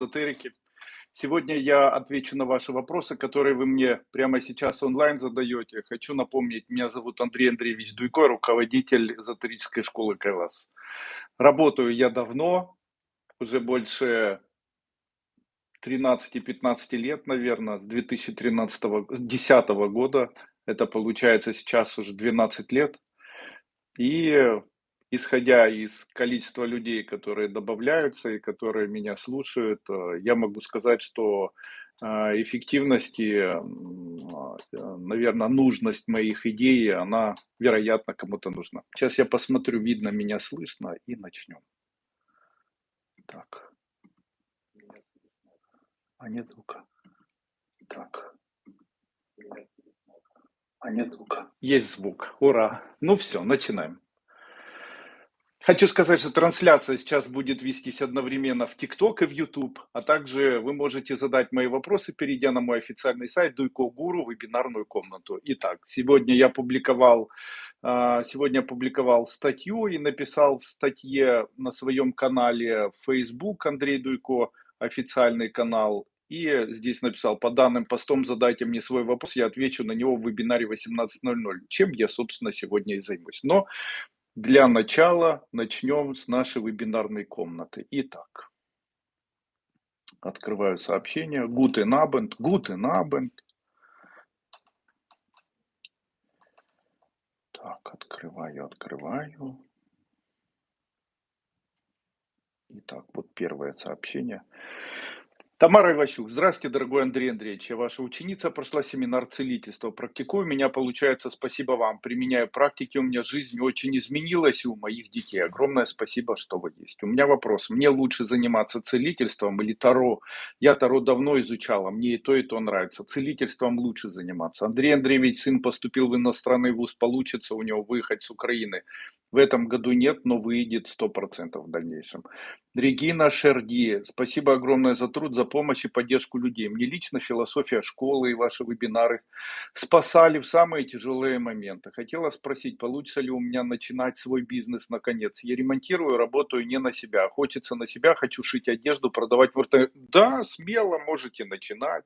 эзотерики. Сегодня я отвечу на ваши вопросы, которые вы мне прямо сейчас онлайн задаете. Хочу напомнить, меня зовут Андрей Андреевич Дуйко, руководитель эзотерической школы Кайлас. Работаю я давно, уже больше 13-15 лет, наверное, с 2013 года. Это получается сейчас уже 12 лет. И исходя из количества людей, которые добавляются и которые меня слушают, э, я могу сказать, что э, эффективности, э, наверное, нужность моих идей, она, вероятно, кому-то нужна. Сейчас я посмотрю, видно меня, слышно, и начнем. Так. А нет звука. Так. А нет звука. Есть звук. Ура. Ну все, начинаем. Хочу сказать, что трансляция сейчас будет вестись одновременно в ТикТок и в YouTube, а также вы можете задать мои вопросы, перейдя на мой официальный сайт Дуйко Гуру, вебинарную комнату. Итак, сегодня я публиковал, а, сегодня публиковал статью и написал в статье на своем канале Facebook Андрей Дуйко, официальный канал, и здесь написал, по данным постом задайте мне свой вопрос, я отвечу на него в вебинаре 18.00, чем я, собственно, сегодня и займусь. Но для начала начнем с нашей вебинарной комнаты. Итак, открываю сообщение. Guten Abend, Guten Abend. Так, открываю, открываю. Итак, вот первое сообщение. Тамара Иващук. Здравствуйте, дорогой Андрей Андреевич. Я ваша ученица, прошла семинар целительства. Практикую меня, получается, спасибо вам. Применяю практики, у меня жизнь очень изменилась и у моих детей. Огромное спасибо, что вы есть. У меня вопрос. Мне лучше заниматься целительством или Таро? Я Таро давно изучала, мне и то, и то нравится. Целительством лучше заниматься. Андрей Андреевич, сын поступил в иностранный вуз, получится у него выехать с Украины. В этом году нет, но выйдет 100% в дальнейшем. Регина Шерди, спасибо огромное за труд, за помощь и поддержку людей. Мне лично философия школы и ваши вебинары спасали в самые тяжелые моменты. Хотела спросить, получится ли у меня начинать свой бизнес наконец. Я ремонтирую, работаю не на себя. Хочется на себя, хочу шить одежду, продавать в РТ. Да, смело можете начинать.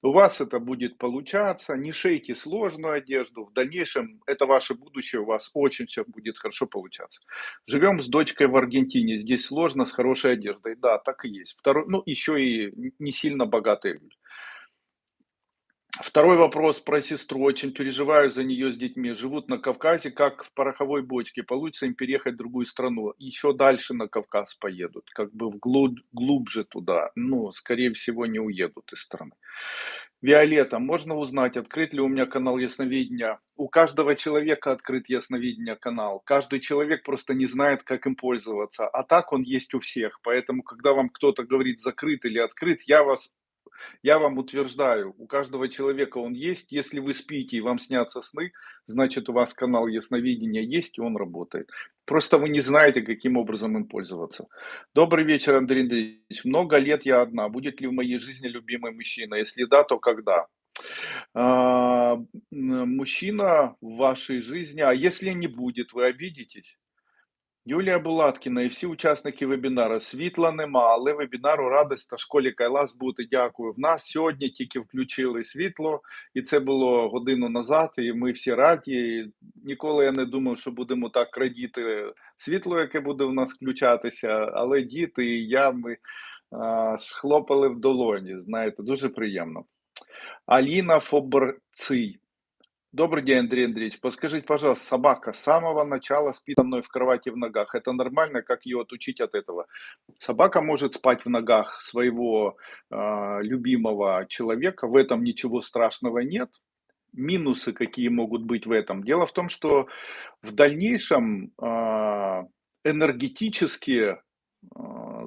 У вас это будет получаться, не шейте сложную одежду, в дальнейшем это ваше будущее, у вас очень все будет хорошо получаться. Живем с дочкой в Аргентине, здесь сложно с хорошей одеждой, да, так и есть. Второй, ну, еще и не сильно богатые люди. Второй вопрос про сестру. Очень переживаю за нее с детьми. Живут на Кавказе, как в пороховой бочке. Получится им переехать в другую страну. Еще дальше на Кавказ поедут. Как бы вглубь, глубже туда. Ну, скорее всего, не уедут из страны. Виолетта, можно узнать, открыт ли у меня канал Ясновидения? У каждого человека открыт Ясновидения канал. Каждый человек просто не знает, как им пользоваться. А так он есть у всех. Поэтому, когда вам кто-то говорит закрыт или открыт, я вас я вам утверждаю, у каждого человека он есть. Если вы спите и вам снятся сны, значит у вас канал ясновидения есть и он работает. Просто вы не знаете, каким образом им пользоваться. Добрый вечер, Андрей Андреевич. Много лет я одна. Будет ли в моей жизни любимый мужчина? Если да, то когда? А, мужчина в вашей жизни, а если не будет, вы обидитесь? Юлія Булаткіна і всі учасники вебінару. Світла нема, але вебінару радість та школі Кайлас бути. Дякую. В нас сьогодні тільки включили світло, і це було годину назад. І ми всі раді. І Ніколи я не думав, що будемо так радіти світло, яке буде в нас включатися. Але діти і я ми а, хлопали в долоні. Знаєте, дуже приємно. Аліна Фоборций. Добрый день, Андрей Андреевич. Подскажите, пожалуйста, собака с самого начала спит со мной в кровати в ногах. Это нормально? Как ее отучить от этого? Собака может спать в ногах своего э, любимого человека. В этом ничего страшного нет. Минусы какие могут быть в этом? Дело в том, что в дальнейшем э, энергетически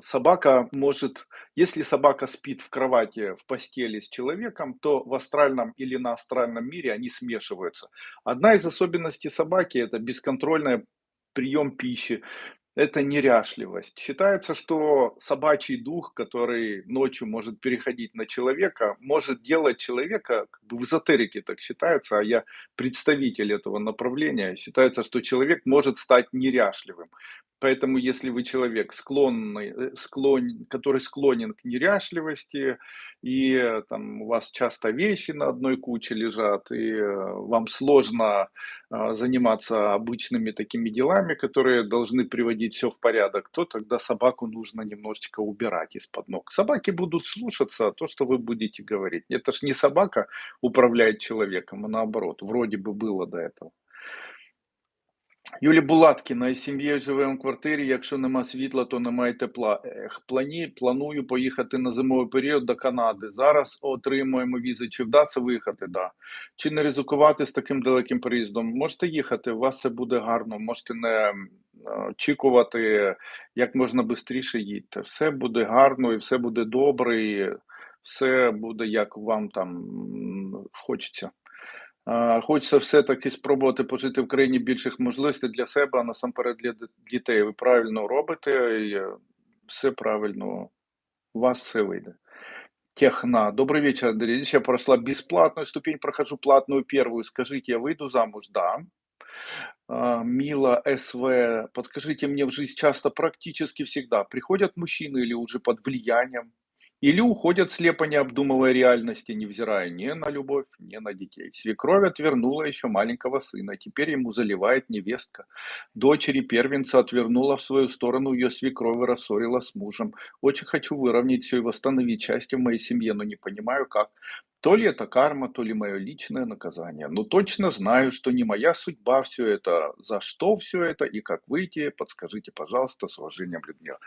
собака может, если собака спит в кровати, в постели с человеком, то в астральном или на астральном мире они смешиваются. Одна из особенностей собаки – это бесконтрольный прием пищи, это неряшливость. Считается, что собачий дух, который ночью может переходить на человека, может делать человека, как бы в эзотерике так считается, а я представитель этого направления, считается, что человек может стать неряшливым. Поэтому, если вы человек, склонный, э, склон, который склонен к неряшливости, и э, там у вас часто вещи на одной куче лежат, и э, вам сложно а, заниматься обычными такими делами, которые должны приводить все в порядок, то тогда собаку нужно немножечко убирать из-под ног. Собаки будут слушаться то, что вы будете говорить. Это ж не собака управляет человеком, а наоборот, вроде бы было до этого. Юлія Булаткіна із сім'єю живемо в квартирі. Якщо нема світла, то немає тепла. Ех, плані, планую поїхати на зимовий період до Канади. Зараз отримуємо візи. Чи вдасться виїхати? Да. Чи не ризикувати з таким далеким переїздом? Можете їхати, у вас все буде гарно, можете не очікувати як можна швидше їдьте. Все буде гарно і все буде добре, і все буде як вам там хочеться. Хочеться все-таки спробувати пожити в країні більших можливостей для себе, а насамперед для дітей. Ви правильно робите, і е, все правильно, у вас все вийде. Техна. Добрый вечер, Андрей. Я прошла бесплатную ступень, прохожу платную первую. Скажите, я выйду замуж? Да. Мила СВ. Подскажите, мне в жизнь часто, практически всегда приходят мужчины или уже под влиянием или уходят слепо, не обдумывая реальности, невзирая ни на любовь, ни на детей. Свекровь отвернула еще маленького сына, теперь ему заливает невестка. Дочери первенца отвернула в свою сторону, ее свекровь рассорила с мужем. Очень хочу выровнять все и восстановить счастье в моей семье, но не понимаю как. То ли это карма, то ли мое личное наказание. Но точно знаю, что не моя судьба все это. За что все это и как выйти, подскажите, пожалуйста, с уважением, Людмила.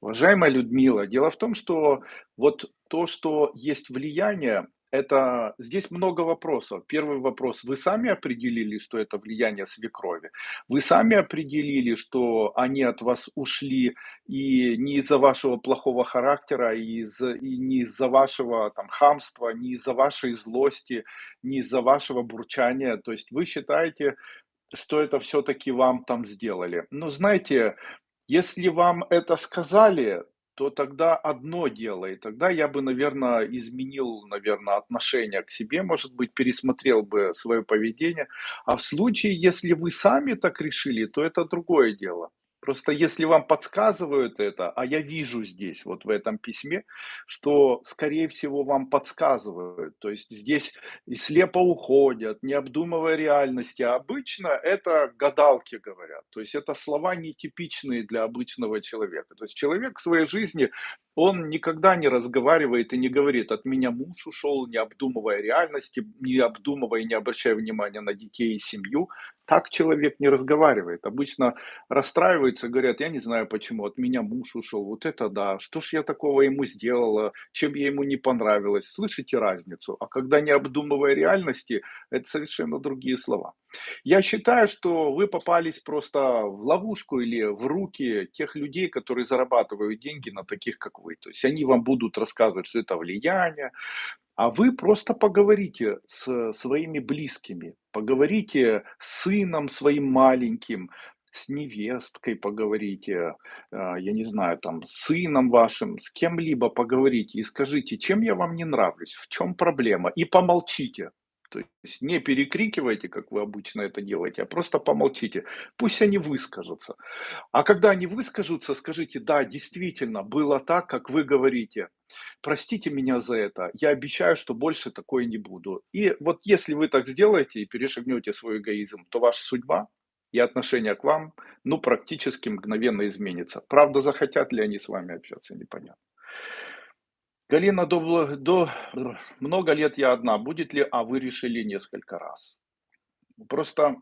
Уважаемая Людмила, дело в том, что вот то, что есть влияние, это здесь много вопросов. Первый вопрос. Вы сами определили, что это влияние свекрови? Вы сами определили, что они от вас ушли и не из-за вашего плохого характера, и, из, и не из-за вашего там, хамства, не из-за вашей злости, не из-за вашего бурчания. То есть вы считаете, что это все-таки вам там сделали. Но знаете, если вам это сказали, то тогда одно дело, и тогда я бы, наверное, изменил, наверное, отношение к себе, может быть, пересмотрел бы свое поведение. А в случае, если вы сами так решили, то это другое дело. Просто если вам подсказывают это, а я вижу здесь, вот в этом письме, что, скорее всего, вам подсказывают. То есть здесь и слепо уходят, не обдумывая реальности. А обычно это гадалки говорят. То есть это слова нетипичные для обычного человека. То есть человек в своей жизни он никогда не разговаривает и не говорит, от меня муж ушел, не обдумывая реальности, не обдумывая и не обращая внимания на детей и семью. Так человек не разговаривает. Обычно расстраиваются, говорят, я не знаю почему, от меня муж ушел, вот это да, что ж я такого ему сделала, чем я ему не понравилась. Слышите разницу? А когда не обдумывая реальности, это совершенно другие слова. Я считаю, что вы попались просто в ловушку или в руки тех людей, которые зарабатывают деньги на таких, как вы. То есть они вам будут рассказывать, что это влияние, а вы просто поговорите с своими близкими, поговорите с сыном своим маленьким, с невесткой поговорите, а, я не знаю, там, с сыном вашим, с кем-либо поговорите и скажите, чем я вам не нравлюсь, в чем проблема, и помолчите. То есть не перекрикивайте, как вы обычно это делаете, а просто помолчите. Пусть они выскажутся. А когда они выскажутся, скажите, да, действительно, было так, как вы говорите. Простите меня за это. Я обещаю, что больше такое не буду. И вот если вы так сделаете и перешагнете свой эгоизм, то ваша судьба и отношение к вам, ну, практически мгновенно изменится. Правда, захотят ли они с вами общаться, непонятно. Галина, до, до много лет я одна. Будет ли, а вы решили несколько раз? Просто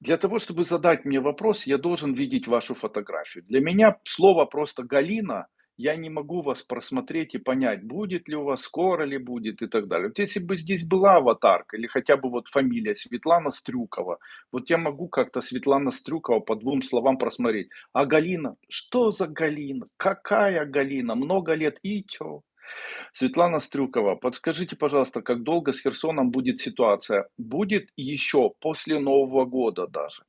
для того, чтобы задать мне вопрос, я должен видеть вашу фотографию. Для меня слово просто Галина – я не могу вас просмотреть и понять, будет ли у вас, скоро ли будет и так далее. Вот если бы здесь была аватарка или хотя бы вот фамилия Светлана Стрюкова, вот я могу как-то Светлана Стрюкова по двум словам просмотреть. А Галина? Что за Галина? Какая Галина? Много лет и чё? Светлана Стрюкова, подскажите, пожалуйста, как долго с Херсоном будет ситуация? Будет еще после Нового года даже.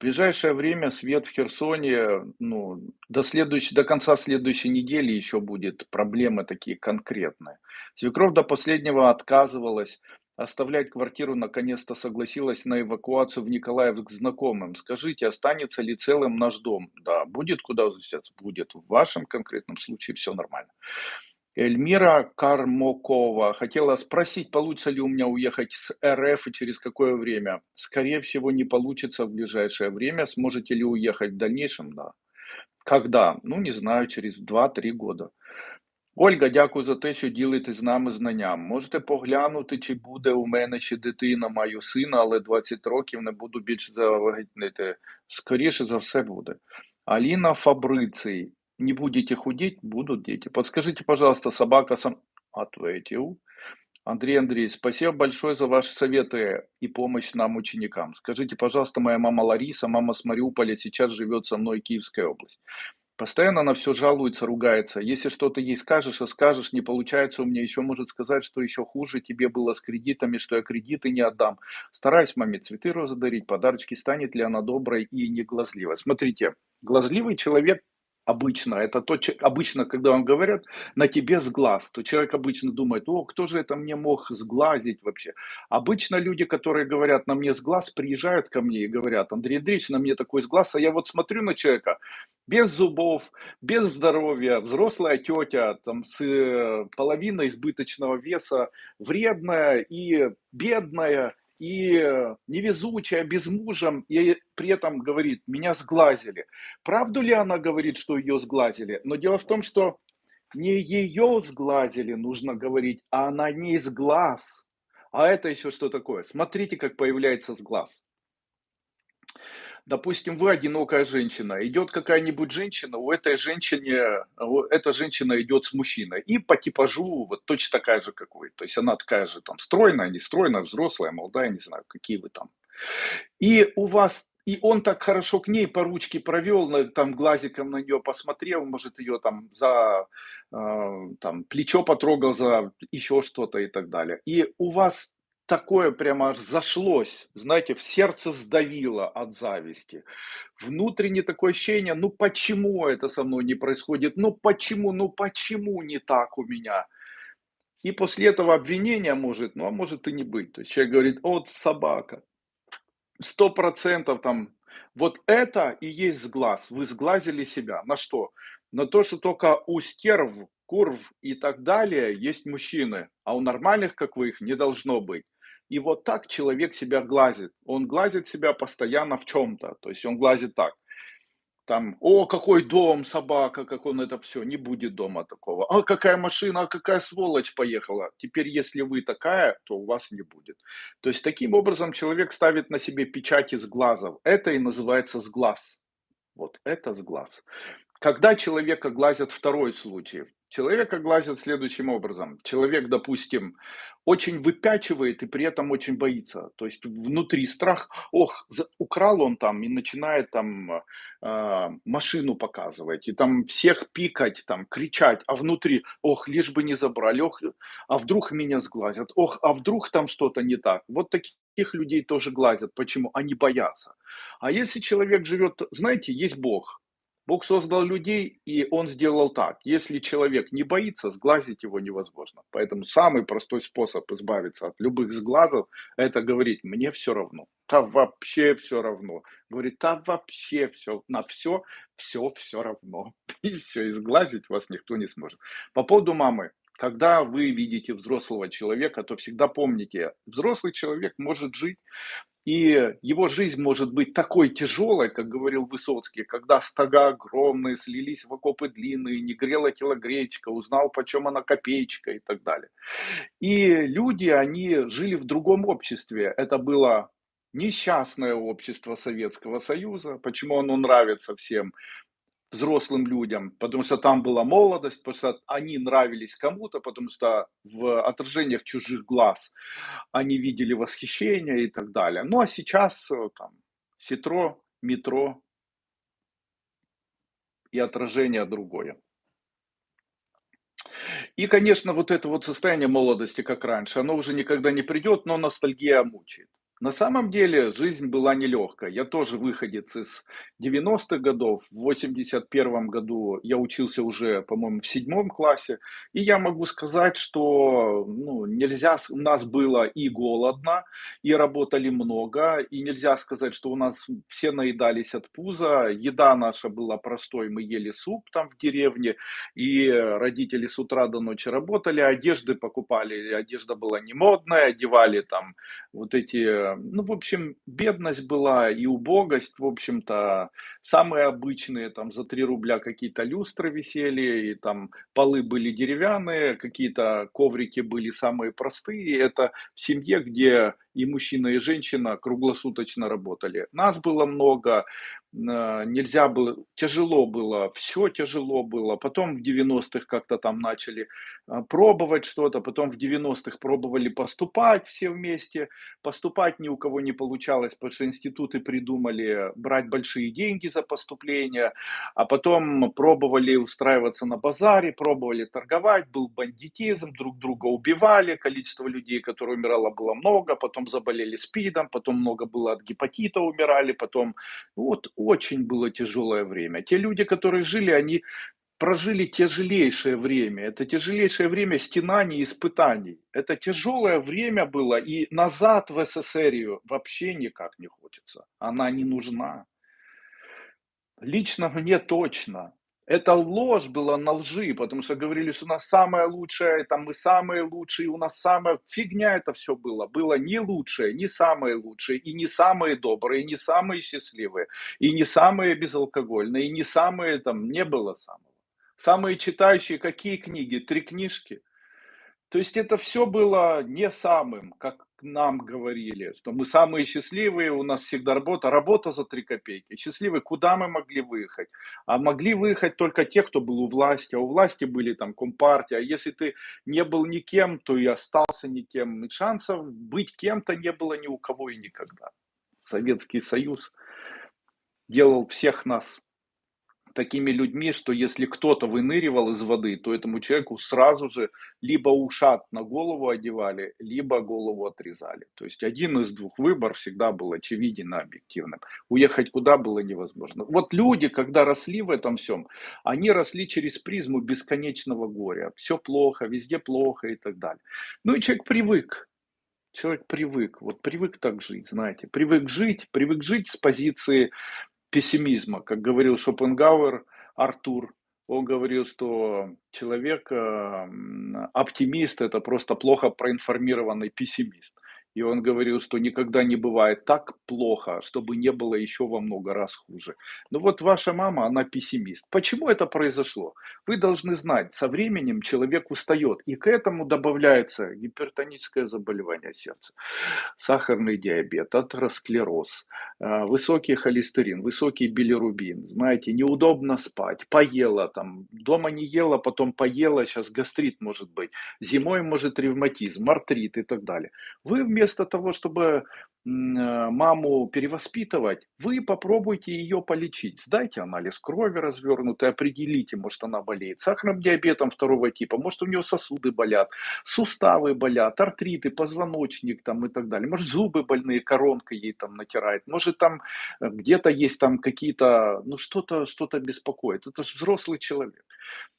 В ближайшее время свет в Херсоне, ну, до, следующей, до конца следующей недели еще будет проблемы такие конкретные. Свекровь до последнего отказывалась оставлять квартиру наконец-то согласилась на эвакуацию в Николаевск к знакомым. Скажите, останется ли целым наш дом? Да, будет куда возвращаться? Будет. В вашем конкретном случае все нормально. Эльмира Кармокова хотела спросить, получится ли у меня уехать с РФ и через какое время. Скорее всего, не получится в ближайшее время. Сможете ли уехать в дальнейшем? Да. Когда? Ну, не знаю, через два-три года. Ольга, дякую за те, що ділитесь з нами знанням. Можете поглянути, чи буде у мене ще дитина, маю сина, але 20 років не буду більше завагітнити. Скоріше за все буде. Алина Фабриций. Не будете худеть, будут дети. Подскажите, пожалуйста, собака сам... Ответил. Андрей Андрей, спасибо большое за ваши советы и помощь нам, ученикам. Скажите, пожалуйста, моя мама Лариса, мама с Мариуполя, сейчас живет со мной в Киевской области. Постоянно на все жалуется, ругается. Если что-то ей скажешь, а скажешь, не получается у меня, еще может сказать, что еще хуже тебе было с кредитами, что я кредиты не отдам. Стараюсь маме цветы розы дарить, подарочки, станет ли она доброй и не глазливой. Смотрите, глазливый человек обычно, это то, обычно, когда вам говорят, на тебе сглаз, то человек обычно думает, о, кто же это мне мог сглазить вообще? Обычно люди, которые говорят, на мне сглаз, приезжают ко мне и говорят, Андрей Андреевич, на мне такой сглаз, а я вот смотрю на человека, без зубов, без здоровья, взрослая тетя, там, с э, половиной избыточного веса, вредная и бедная, и невезучая, без мужа, и при этом говорит, меня сглазили. Правду ли она говорит, что ее сглазили? Но дело в том, что не ее сглазили, нужно говорить, а на ней сглаз. А это еще что такое? Смотрите, как появляется сглаз. Допустим, вы одинокая женщина, идет какая-нибудь женщина, у этой женщины, эта женщина идет с мужчиной, и по типажу вот точно такая же, как вы. То есть она такая же там стройная, не стройная, взрослая, молодая, не знаю, какие вы там. И у вас и он так хорошо к ней по ручке провел, там глазиком на нее посмотрел, может ее там за э, там, плечо потрогал, за еще что-то и так далее. И у вас такое прямо аж зашлось, знаете, в сердце сдавило от зависти. Внутренне такое ощущение, ну почему это со мной не происходит, ну почему, ну почему не так у меня. И после этого обвинения может, ну а может и не быть. То есть человек говорит, вот собака, сто процентов там, вот это и есть сглаз, вы сглазили себя. На что? На то, что только у стерв, курв и так далее есть мужчины, а у нормальных, как вы, их не должно быть. И вот так человек себя глазит. Он глазит себя постоянно в чем-то. То есть он глазит так. Там, о, какой дом, собака, как он это все, не будет дома такого. А какая машина, а какая сволочь поехала. Теперь, если вы такая, то у вас не будет. То есть, таким образом человек ставит на себе печати с глазов. Это и называется сглаз. Вот это сглаз. Когда человека глазят второй случай, Человека глазят следующим образом. Человек, допустим, очень выпячивает и при этом очень боится. То есть внутри страх, ох, украл он там и начинает там э, машину показывать, и там всех пикать, там кричать, а внутри, ох, лишь бы не забрали, ох, а вдруг меня сглазят, ох, а вдруг там что-то не так. Вот таких людей тоже глазят. Почему? Они боятся. А если человек живет, знаете, есть Бог, Бог создал людей, и Он сделал так. Если человек не боится, сглазить его невозможно. Поэтому самый простой способ избавиться от любых сглазов, это говорить, мне все равно. Да вообще все равно. Говорит, да вообще все, на все, все, все равно. И все, и сглазить вас никто не сможет. По поводу мамы. Когда вы видите взрослого человека, то всегда помните, взрослый человек может жить и его жизнь может быть такой тяжелой, как говорил Высоцкий, когда стога огромные, слились в окопы длинные, не грела телогречка, узнал, почем она копеечка и так далее. И люди, они жили в другом обществе. Это было несчастное общество Советского Союза. Почему оно нравится всем? Взрослым людям, потому что там была молодость, потому что они нравились кому-то, потому что в отражениях чужих глаз они видели восхищение и так далее. Ну а сейчас э, там ситро, метро и отражение другое. И, конечно, вот это вот состояние молодости, как раньше, оно уже никогда не придет, но ностальгия мучает. На самом деле жизнь была нелегкая. Я тоже выходец из 90-х годов. В 81 году я учился уже, по-моему, в седьмом классе. И я могу сказать, что ну, нельзя, у нас было и голодно, и работали много. И нельзя сказать, что у нас все наедались от пуза. Еда наша была простой, мы ели суп там в деревне. И родители с утра до ночи работали, одежды покупали. Одежда была не модная, одевали там вот эти ну, в общем, бедность была и убогость, в общем-то, самые обычные, там, за 3 рубля какие-то люстры висели, и там полы были деревянные, какие-то коврики были самые простые. Это в семье, где и мужчина, и женщина круглосуточно работали. Нас было много, а, нельзя было, тяжело было, все тяжело было. Потом в 90-х как-то там начали а, пробовать что-то, потом в 90-х пробовали поступать все вместе. Поступать ни у кого не получалось, потому что институты придумали брать большие деньги за поступление, а потом пробовали устраиваться на базаре, пробовали торговать, был бандитизм, друг друга убивали, количество людей, которые умирало, было много, потом заболели СПИДом, потом много было от гепатита умирали, потом вот очень было тяжелое время. Те люди, которые жили, они прожили тяжелейшее время. Это тяжелейшее время стенаний испытаний. Это тяжелое время было, и назад в СССР вообще никак не хочется. Она не нужна. Лично мне точно. Это ложь была на лжи, потому что говорили, что у нас самое лучшее, там мы самые лучшие, у нас самая фигня это все было. Было не лучшее, не самые лучшие, и не самые добрые, и не самые счастливые, и не самые безалкогольные, и не самые там, не было самого. Самые читающие какие книги? Три книжки. То есть это все было не самым, как нам говорили, что мы самые счастливые, у нас всегда работа, работа за три копейки. Счастливые, куда мы могли выехать? А могли выехать только те, кто был у власти, а у власти были там компартия. А если ты не был никем, то и остался никем. И шансов быть кем-то не было ни у кого и никогда. Советский Союз делал всех нас такими людьми, что если кто-то выныривал из воды, то этому человеку сразу же либо ушат на голову одевали, либо голову отрезали. То есть один из двух выборов всегда был очевиден и объективным. Уехать куда было невозможно. Вот люди, когда росли в этом всем, они росли через призму бесконечного горя. Все плохо, везде плохо и так далее. Ну и человек привык. Человек привык, вот привык так жить, знаете, привык жить, привык жить с позиции пессимизма. Как говорил Шопенгауэр Артур, он говорил, что человек э, оптимист это просто плохо проинформированный пессимист. И он говорил, что никогда не бывает так плохо, чтобы не было еще во много раз хуже. Но вот ваша мама, она пессимист. Почему это произошло? Вы должны знать, со временем человек устает, и к этому добавляется гипертоническое заболевание сердца, сахарный диабет, атеросклероз, э, высокий холестерин, высокий билирубин. Знаете, неудобно спать, поела там, дома не ела, потом поела, сейчас гастрит может быть, зимой может ревматизм, артрит и так далее. Вы вместо того, чтобы э, маму перевоспитывать, вы попробуйте ее полечить. Сдайте анализ крови развернутый, определите, может она болеет сахарным диабетом второго типа, может у нее сосуды болят, суставы болят, артриты, позвоночник там и так далее. Может зубы больные, коронка ей там натирает, может там э, где-то есть там какие-то, ну что-то что-то беспокоит. Это же взрослый человек.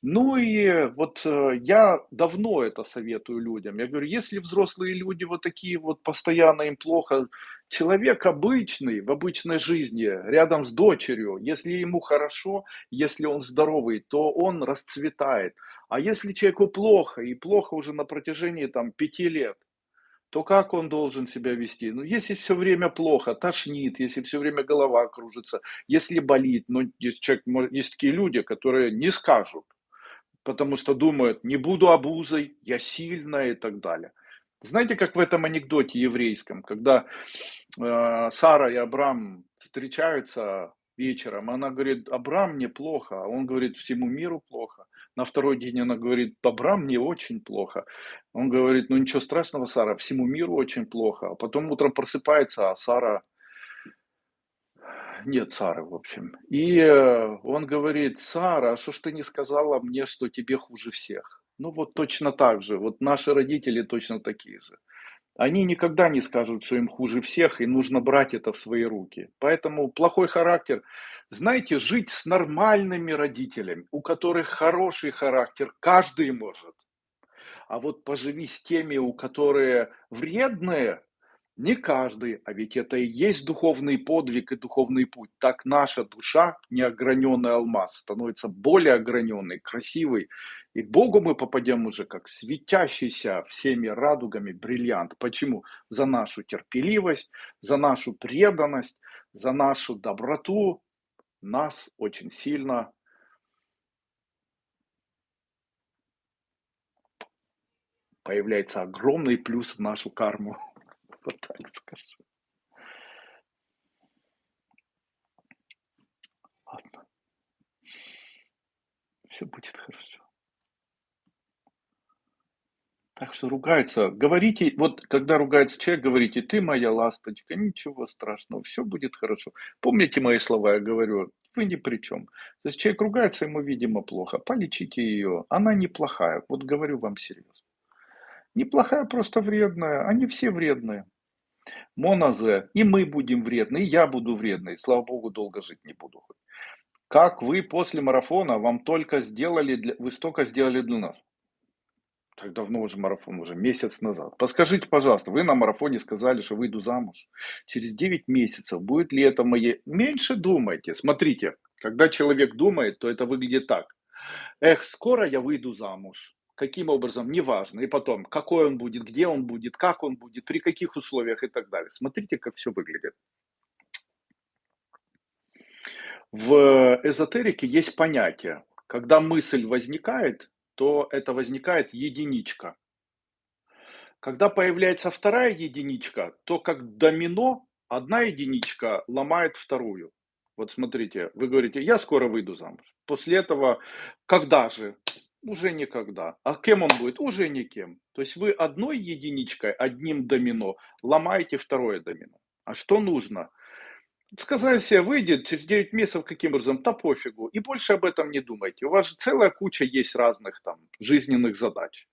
Ну и вот э, я давно это советую людям. Я говорю, если взрослые люди вот такие вот постоянно им плохо, человек обычный, в обычной жизни, рядом с дочерью, если ему хорошо, если он здоровый, то он расцветает. А если человеку плохо, и плохо уже на протяжении там пяти лет, то как он должен себя вести? Ну, если все время плохо, тошнит, если все время голова кружится, если болит, ну, есть, человек, есть такие люди, которые не скажут, потому что думают, не буду обузой, я сильная и так далее. Знаете, как в этом анекдоте еврейском, когда э, Сара и Абрам встречаются вечером, она говорит, Абрам мне плохо, а он говорит, всему миру плохо. На второй день она говорит, Абрам мне очень плохо. Он говорит, ну ничего страшного, Сара, всему миру очень плохо. А потом утром просыпается, а Сара нет Сары, в общем. И э, он говорит, Сара, а что ж ты не сказала мне, что тебе хуже всех? Ну вот точно так же, вот наши родители точно такие же. Они никогда не скажут, что им хуже всех, и нужно брать это в свои руки. Поэтому плохой характер. Знаете, жить с нормальными родителями, у которых хороший характер, каждый может. А вот поживи с теми, у которых вредные, не каждый, а ведь это и есть духовный подвиг и духовный путь. Так наша душа, неограненный алмаз, становится более ограненной, красивой. И к Богу мы попадем уже как светящийся всеми радугами бриллиант. Почему? За нашу терпеливость, за нашу преданность, за нашу доброту. Нас очень сильно появляется огромный плюс в нашу карму. Вот так скажу. Ладно. Все будет хорошо. Так что ругаются. Говорите, вот когда ругается человек, говорите, ты моя ласточка, ничего страшного, все будет хорошо. Помните мои слова, я говорю, вы ни при чем. То есть человек ругается, ему, видимо, плохо. Полечите ее. Она неплохая. Вот говорю вам серьезно. Неплохая, просто вредная. Они все вредные. Монозе. И мы будем вредны, и я буду вредный. Слава богу, долго жить не буду. Как вы после марафона, вам только сделали, для, вы столько сделали для нас. Так давно уже марафон, уже месяц назад. Подскажите, пожалуйста, вы на марафоне сказали, что выйду замуж. Через 9 месяцев будет ли это мое... Меньше думайте. Смотрите, когда человек думает, то это выглядит так. Эх, скоро я выйду замуж. Каким образом, неважно. И потом, какой он будет, где он будет, как он будет, при каких условиях и так далее. Смотрите, как все выглядит. В эзотерике есть понятие, когда мысль возникает, то это возникает единичка. Когда появляется вторая единичка, то как домино одна единичка ломает вторую. Вот смотрите, вы говорите, я скоро выйду замуж. После этого, когда же? Уже никогда. А кем он будет? Уже никем. То есть вы одной единичкой, одним домино ломаете второе домино. А что нужно? Сказали себе, выйдет через 9 месяцев каким образом, да пофигу. И больше об этом не думайте. У вас же целая куча есть разных там жизненных задач.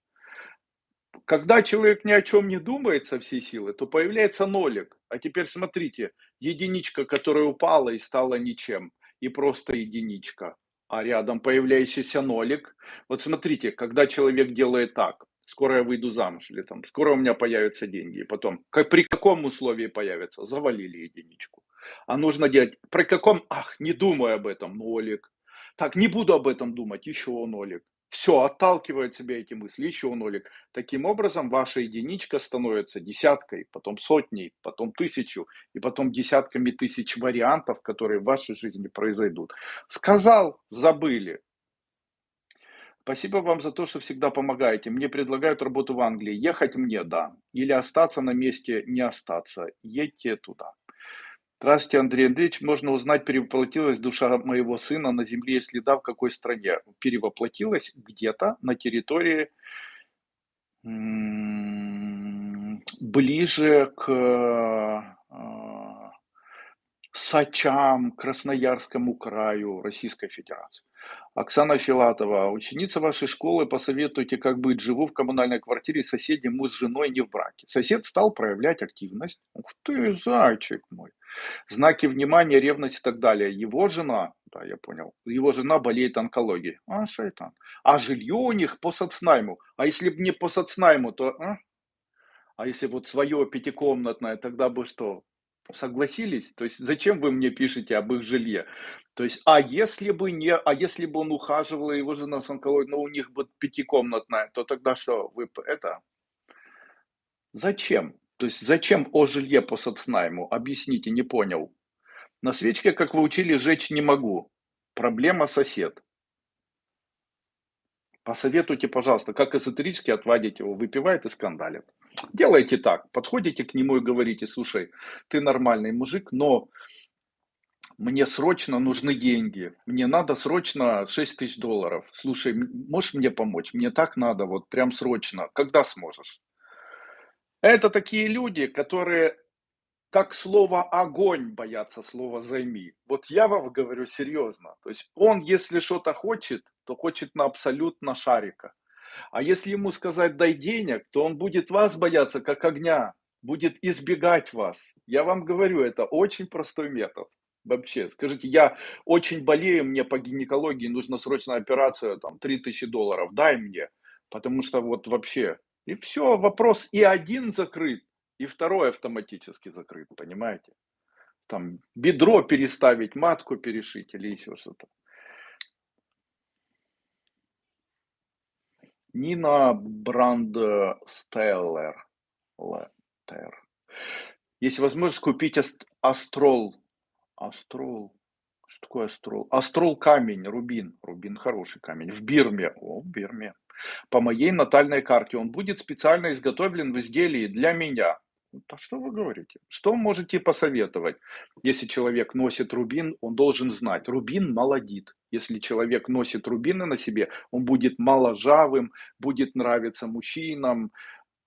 Когда человек ни о чем не думает со всей силы, то появляется нолик. А теперь смотрите, единичка, которая упала и стала ничем, и просто единичка а рядом появляющийся нолик. Вот смотрите, когда человек делает так, скоро я выйду замуж, или там, скоро у меня появятся деньги, и потом, как, при каком условии появятся, завалили единичку. А нужно делать, при каком, ах, не думай об этом, нолик. Так, не буду об этом думать, еще нолик. Все, отталкивает себя эти мысли, еще нолик. Таким образом, ваша единичка становится десяткой, потом сотней, потом тысячу, и потом десятками тысяч вариантов, которые в вашей жизни произойдут. Сказал, забыли. Спасибо вам за то, что всегда помогаете. Мне предлагают работу в Англии. Ехать мне, да. Или остаться на месте, не остаться. Едьте туда. Здравствуйте, Андрей Андреевич. Можно узнать, перевоплотилась душа моего сына на земле, если да, в какой стране? Перевоплотилась где-то на территории ближе к а, Сачам, Красноярскому краю Российской Федерации. Оксана Филатова, ученица вашей школы, посоветуйте, как быть. Живу в коммунальной квартире, соседи, мы с женой не в браке. Сосед стал проявлять активность. Ух ты, зайчик мой. Знаки внимания, ревность и так далее. Его жена, да, я понял, его жена болеет онкологией. А, шайтан. А жилье у них по соцнайму. А если бы не по соцнайму, то... А? а если вот свое пятикомнатное, тогда бы что? Согласились? То есть зачем вы мне пишете об их жилье? То есть, а если бы не, а если бы он ухаживал, его жена с онкологией, но у них бы пятикомнатная, то тогда что, вы это... Зачем? То есть зачем о жилье по соцнайму? Объясните, не понял. На свечке, как вы учили, жечь не могу. Проблема сосед. Посоветуйте, пожалуйста, как эзотерически отводить его, выпивает и скандалит. Делайте так, подходите к нему и говорите, слушай, ты нормальный мужик, но мне срочно нужны деньги, мне надо срочно 6 тысяч долларов. Слушай, можешь мне помочь? Мне так надо, вот прям срочно. Когда сможешь? Это такие люди, которые как слово огонь боятся слова займи. Вот я вам говорю серьезно. То есть он, если что-то хочет, то хочет на абсолютно шарика. А если ему сказать дай денег, то он будет вас бояться как огня, будет избегать вас. Я вам говорю, это очень простой метод. Вообще, скажите, я очень болею, мне по гинекологии нужна срочная операция, там, 3000 долларов, дай мне. Потому что вот вообще, и все, вопрос и один закрыт, и второй автоматически закрыт, понимаете? Там бедро переставить, матку перешить или еще что-то. Нина Брандстеллер. Есть возможность купить астрол. Астрол. Что такое астрол? Астрол камень, рубин. Рубин хороший камень. В Бирме. О, в Бирме. По моей натальной карте он будет специально изготовлен в изделии для меня. Да что вы говорите? Что можете посоветовать? Если человек носит рубин, он должен знать, рубин молодит. Если человек носит рубины на себе, он будет моложавым, будет нравиться мужчинам.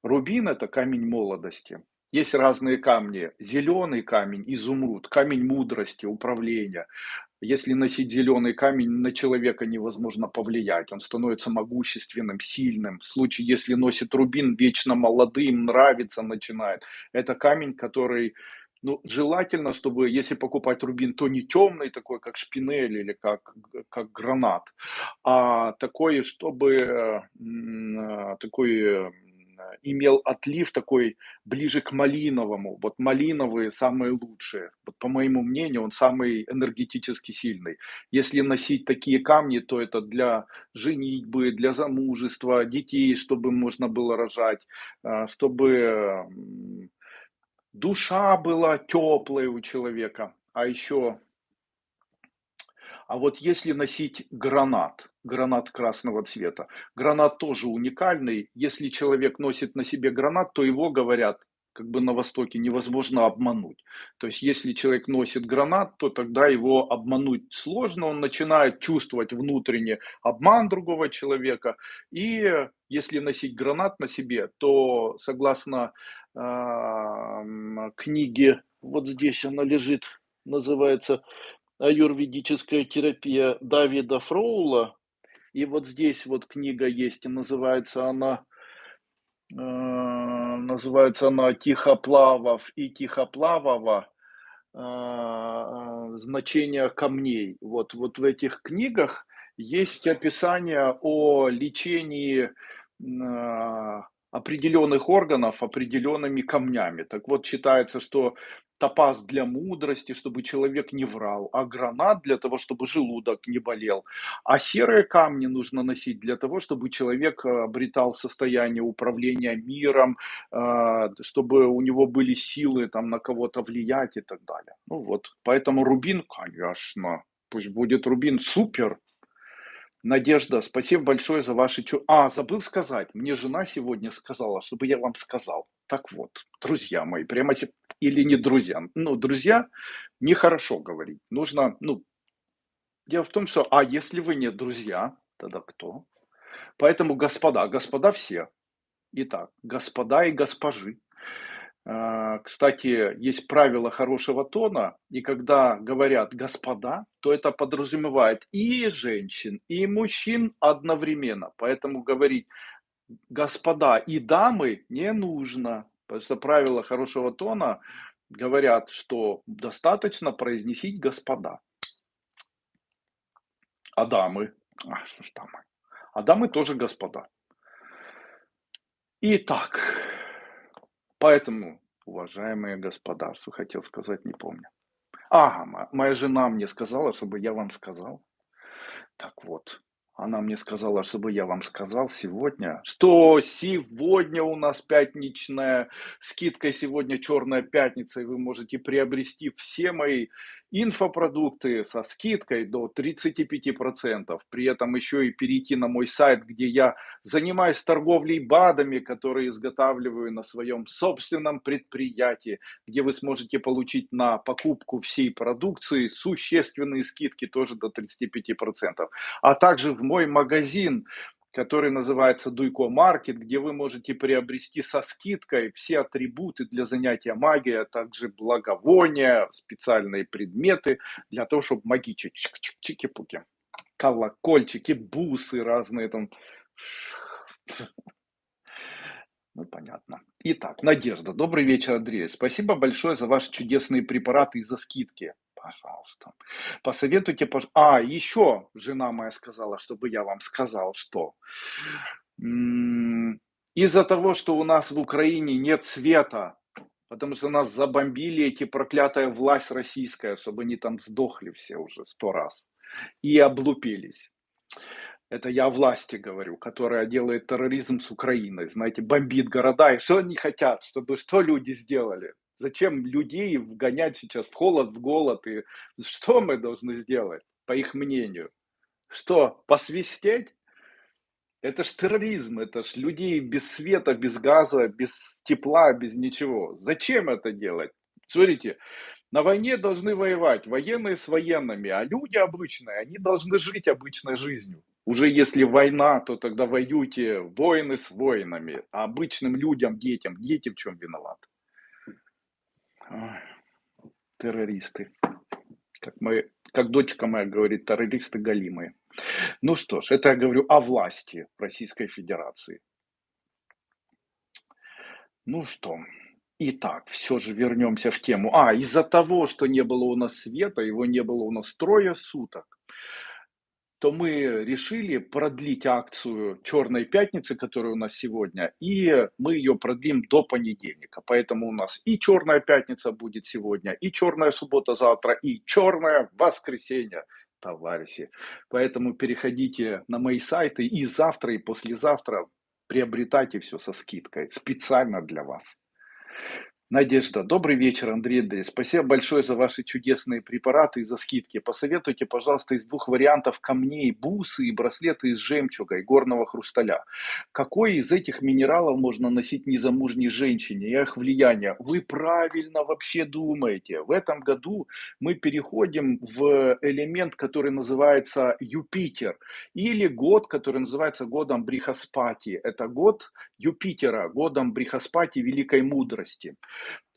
Рубин это камень молодости. Есть разные камни. Зеленый камень, изумруд, камень мудрости, управления. Если носить зеленый камень, на человека невозможно повлиять. Он становится могущественным, сильным. В случае, если носит рубин, вечно молодым, нравится, начинает. Это камень, который ну, желательно, чтобы, если покупать рубин, то не темный такой, как шпинель или как, как гранат, а такой, чтобы такой имел отлив такой ближе к малиновому. Вот малиновые самые лучшие. Вот по моему мнению, он самый энергетически сильный. Если носить такие камни, то это для женитьбы, для замужества, детей, чтобы можно было рожать, э, чтобы душа была теплая у человека. А еще а вот если носить гранат, гранат красного цвета, гранат тоже уникальный. Если человек носит на себе гранат, то его, говорят, как бы на Востоке невозможно обмануть. То есть, если человек носит гранат, то тогда его обмануть сложно, он начинает чувствовать внутренне обман другого человека. И если носить гранат на себе, то согласно э, книге, вот здесь она лежит, называется аюрведическая терапия Давида Фроула. И вот здесь вот книга есть, и называется она, э, называется она «Тихоплавов и Тихоплавова. Э, значение камней». Вот, вот в этих книгах есть описание о лечении э, определенных органов определенными камнями. Так вот, считается, что топаз для мудрости, чтобы человек не врал, а гранат для того, чтобы желудок не болел. А серые камни нужно носить для того, чтобы человек э, обретал состояние управления миром, э, чтобы у него были силы там на кого-то влиять и так далее. Ну вот, поэтому рубин, конечно, пусть будет рубин, супер, Надежда, спасибо большое за ваши... А, забыл сказать. Мне жена сегодня сказала, чтобы я вам сказал. Так вот, друзья мои, прямо или не друзья. Ну, друзья, нехорошо говорить. Нужно, ну, дело в том, что, а если вы не друзья, тогда кто? Поэтому, господа, господа все. Итак, господа и госпожи. А, кстати, есть правило хорошего тона, и когда говорят «господа», то это подразумевает и женщин, и мужчин одновременно. Поэтому говорить «господа» и «дамы» не нужно, потому что правила хорошего тона говорят, что достаточно произносить «господа». А дамы? А, что ж дамы? А дамы тоже господа. Итак, Поэтому, уважаемые господа, что хотел сказать, не помню. Ага, моя жена мне сказала, чтобы я вам сказал. Так вот, она мне сказала, чтобы я вам сказал сегодня, что сегодня у нас пятничная скидка, сегодня черная пятница, и вы можете приобрести все мои инфопродукты со скидкой до 35%. При этом еще и перейти на мой сайт, где я занимаюсь торговлей БАДами, которые изготавливаю на своем собственном предприятии, где вы сможете получить на покупку всей продукции существенные скидки тоже до 35%. А также в мой магазин, который называется Дуйко Маркет, где вы можете приобрести со скидкой все атрибуты для занятия магией, а также благовония, специальные предметы для того, чтобы магичить. Чики-пуки. Колокольчики, бусы разные там. Ну, понятно. Итак, Надежда, добрый вечер, Андрей. Спасибо большое за ваши чудесные препараты и за скидки. Пожалуйста. Посоветуйте, пож... А, еще жена моя сказала, чтобы я вам сказал, что из-за того, что у нас в Украине нет света, потому что нас забомбили эти проклятая власть российская, чтобы они там сдохли все уже сто раз и облупились. Это я власти говорю, которая делает терроризм с Украиной, знаете, бомбит города. И что они хотят, чтобы что люди сделали? Зачем людей вгонять сейчас в холод, в голод? И что мы должны сделать, по их мнению? Что, посвистеть? Это ж терроризм, это ж людей без света, без газа, без тепла, без ничего. Зачем это делать? Смотрите, на войне должны воевать военные с военными, а люди обычные, они должны жить обычной жизнью. Уже если война, то тогда воюйте воины с воинами, а обычным людям, детям, дети в чем виноваты? Террористы. Как, мы, как дочка моя говорит, террористы галимые. Ну что ж, это я говорю о власти Российской Федерации. Ну что, итак, все же вернемся в тему. А, из-за того, что не было у нас света, его не было у нас трое суток, то мы решили продлить акцию «Черной пятницы», которая у нас сегодня, и мы ее продлим до понедельника. Поэтому у нас и «Черная пятница» будет сегодня, и «Черная суббота» завтра, и «Черное воскресенье», товарищи. Поэтому переходите на мои сайты и завтра, и послезавтра приобретайте все со скидкой, специально для вас. Надежда. Добрый вечер, Андрей Андрей. Спасибо большое за ваши чудесные препараты и за скидки. Посоветуйте, пожалуйста, из двух вариантов камней, бусы и браслеты из жемчуга и горного хрусталя. Какой из этих минералов можно носить незамужней женщине и их влияние? Вы правильно вообще думаете. В этом году мы переходим в элемент, который называется Юпитер. Или год, который называется годом Брихаспати. Это год Юпитера, годом Брихаспати великой мудрости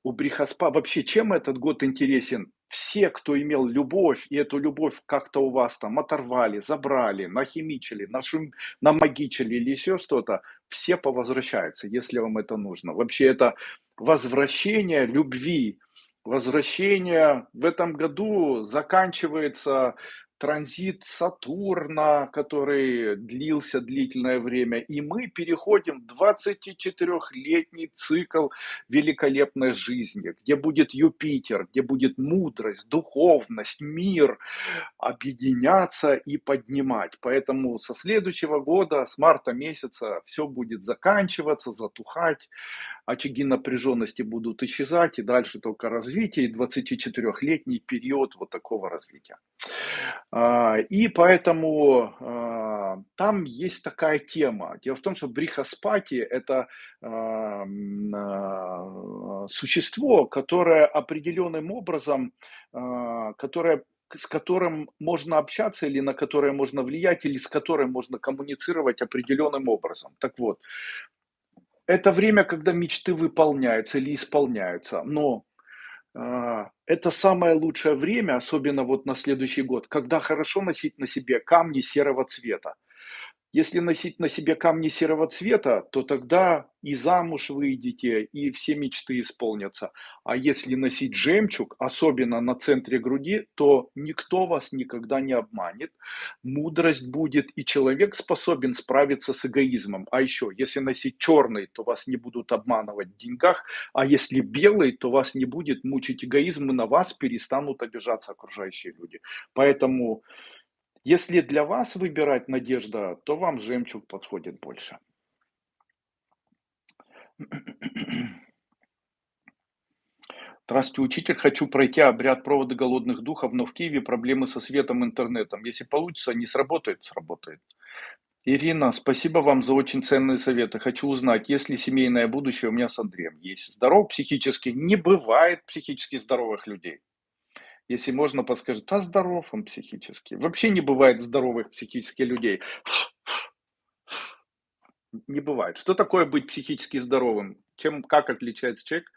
у Брихаспа вообще чем этот год интересен? Все, кто имел любовь, и эту любовь как-то у вас там оторвали, забрали, нахимичили, нашум, намагичили или еще что-то, все повозвращаются, если вам это нужно. Вообще это возвращение любви, возвращение в этом году заканчивается транзит Сатурна, который длился длительное время, и мы переходим в 24-летний цикл великолепной жизни, где будет Юпитер, где будет мудрость, духовность, мир объединяться и поднимать. Поэтому со следующего года, с марта месяца, все будет заканчиваться, затухать, очаги напряженности будут исчезать, и дальше только развитие, и 24-летний период вот такого развития. А, и поэтому а, там есть такая тема. Дело в том, что брихаспати – это а, существо, которое определенным образом, которое с которым можно общаться или на которое можно влиять, или с которым можно коммуницировать определенным образом. Так вот, это время, когда мечты выполняются или исполняются, но это самое лучшее время, особенно вот на следующий год, когда хорошо носить на себе камни серого цвета. Если носить на себе камни серого цвета, то тогда и замуж выйдете, и все мечты исполнятся. А если носить жемчуг, особенно на центре груди, то никто вас никогда не обманет. Мудрость будет, и человек способен справиться с эгоизмом. А еще, если носить черный, то вас не будут обманывать в деньгах, а если белый, то вас не будет мучить эгоизм, и на вас перестанут обижаться окружающие люди. Поэтому если для вас выбирать надежда, то вам жемчуг подходит больше. Здравствуйте, учитель. Хочу пройти обряд провода голодных духов, но в Киеве проблемы со светом, интернетом. Если получится, не сработает, сработает. Ирина, спасибо вам за очень ценные советы. Хочу узнать, есть ли семейное будущее у меня с Андреем. Есть. Здоров психически? Не бывает психически здоровых людей. Если можно, подскажет, а здоров он психически. Вообще не бывает здоровых психически людей. Не бывает. Что такое быть психически здоровым? Чем, как отличается человек,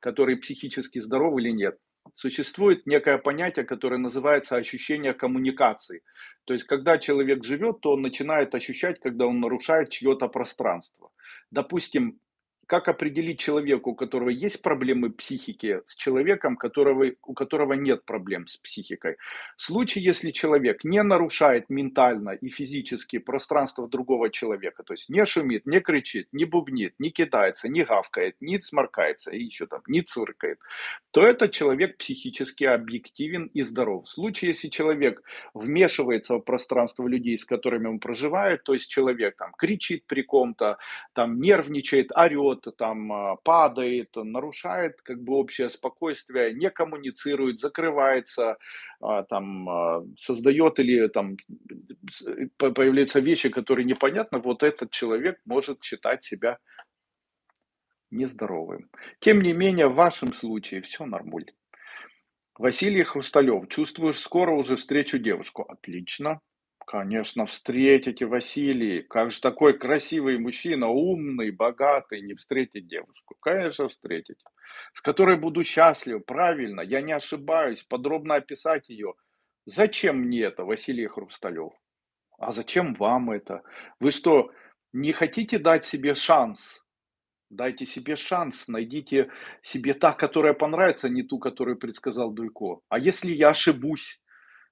который психически здоров или нет? Существует некое понятие, которое называется ощущение коммуникации. То есть, когда человек живет, то он начинает ощущать, когда он нарушает чье-то пространство. Допустим, как определить человека, у которого есть проблемы психики, с человеком, которого, у которого нет проблем с психикой? В случае, если человек не нарушает ментально и физически пространство другого человека, то есть не шумит, не кричит, не бубнит, не кидается, не гавкает, не сморкается и еще там, не циркает, то этот человек психически объективен и здоров. В случае, если человек вмешивается в пространство людей, с которыми он проживает, то есть человек там кричит при ком-то, там нервничает, орет, там а, падает, нарушает как бы общее спокойствие, не коммуницирует, закрывается, а, там а, создает или там появляются вещи, которые непонятны, вот этот человек может считать себя нездоровым. Тем не менее, в вашем случае все нормуль. Василий Хрусталев, чувствуешь, скоро уже встречу девушку. Отлично. Конечно, встретите, Василий. Как же такой красивый мужчина, умный, богатый, не встретить девушку? Конечно, встретить. С которой буду счастлив, правильно, я не ошибаюсь, подробно описать ее. Зачем мне это, Василий Хрусталев? А зачем вам это? Вы что, не хотите дать себе шанс Дайте себе шанс, найдите себе та, которая понравится, а не ту, которую предсказал Дуйко. А если я ошибусь,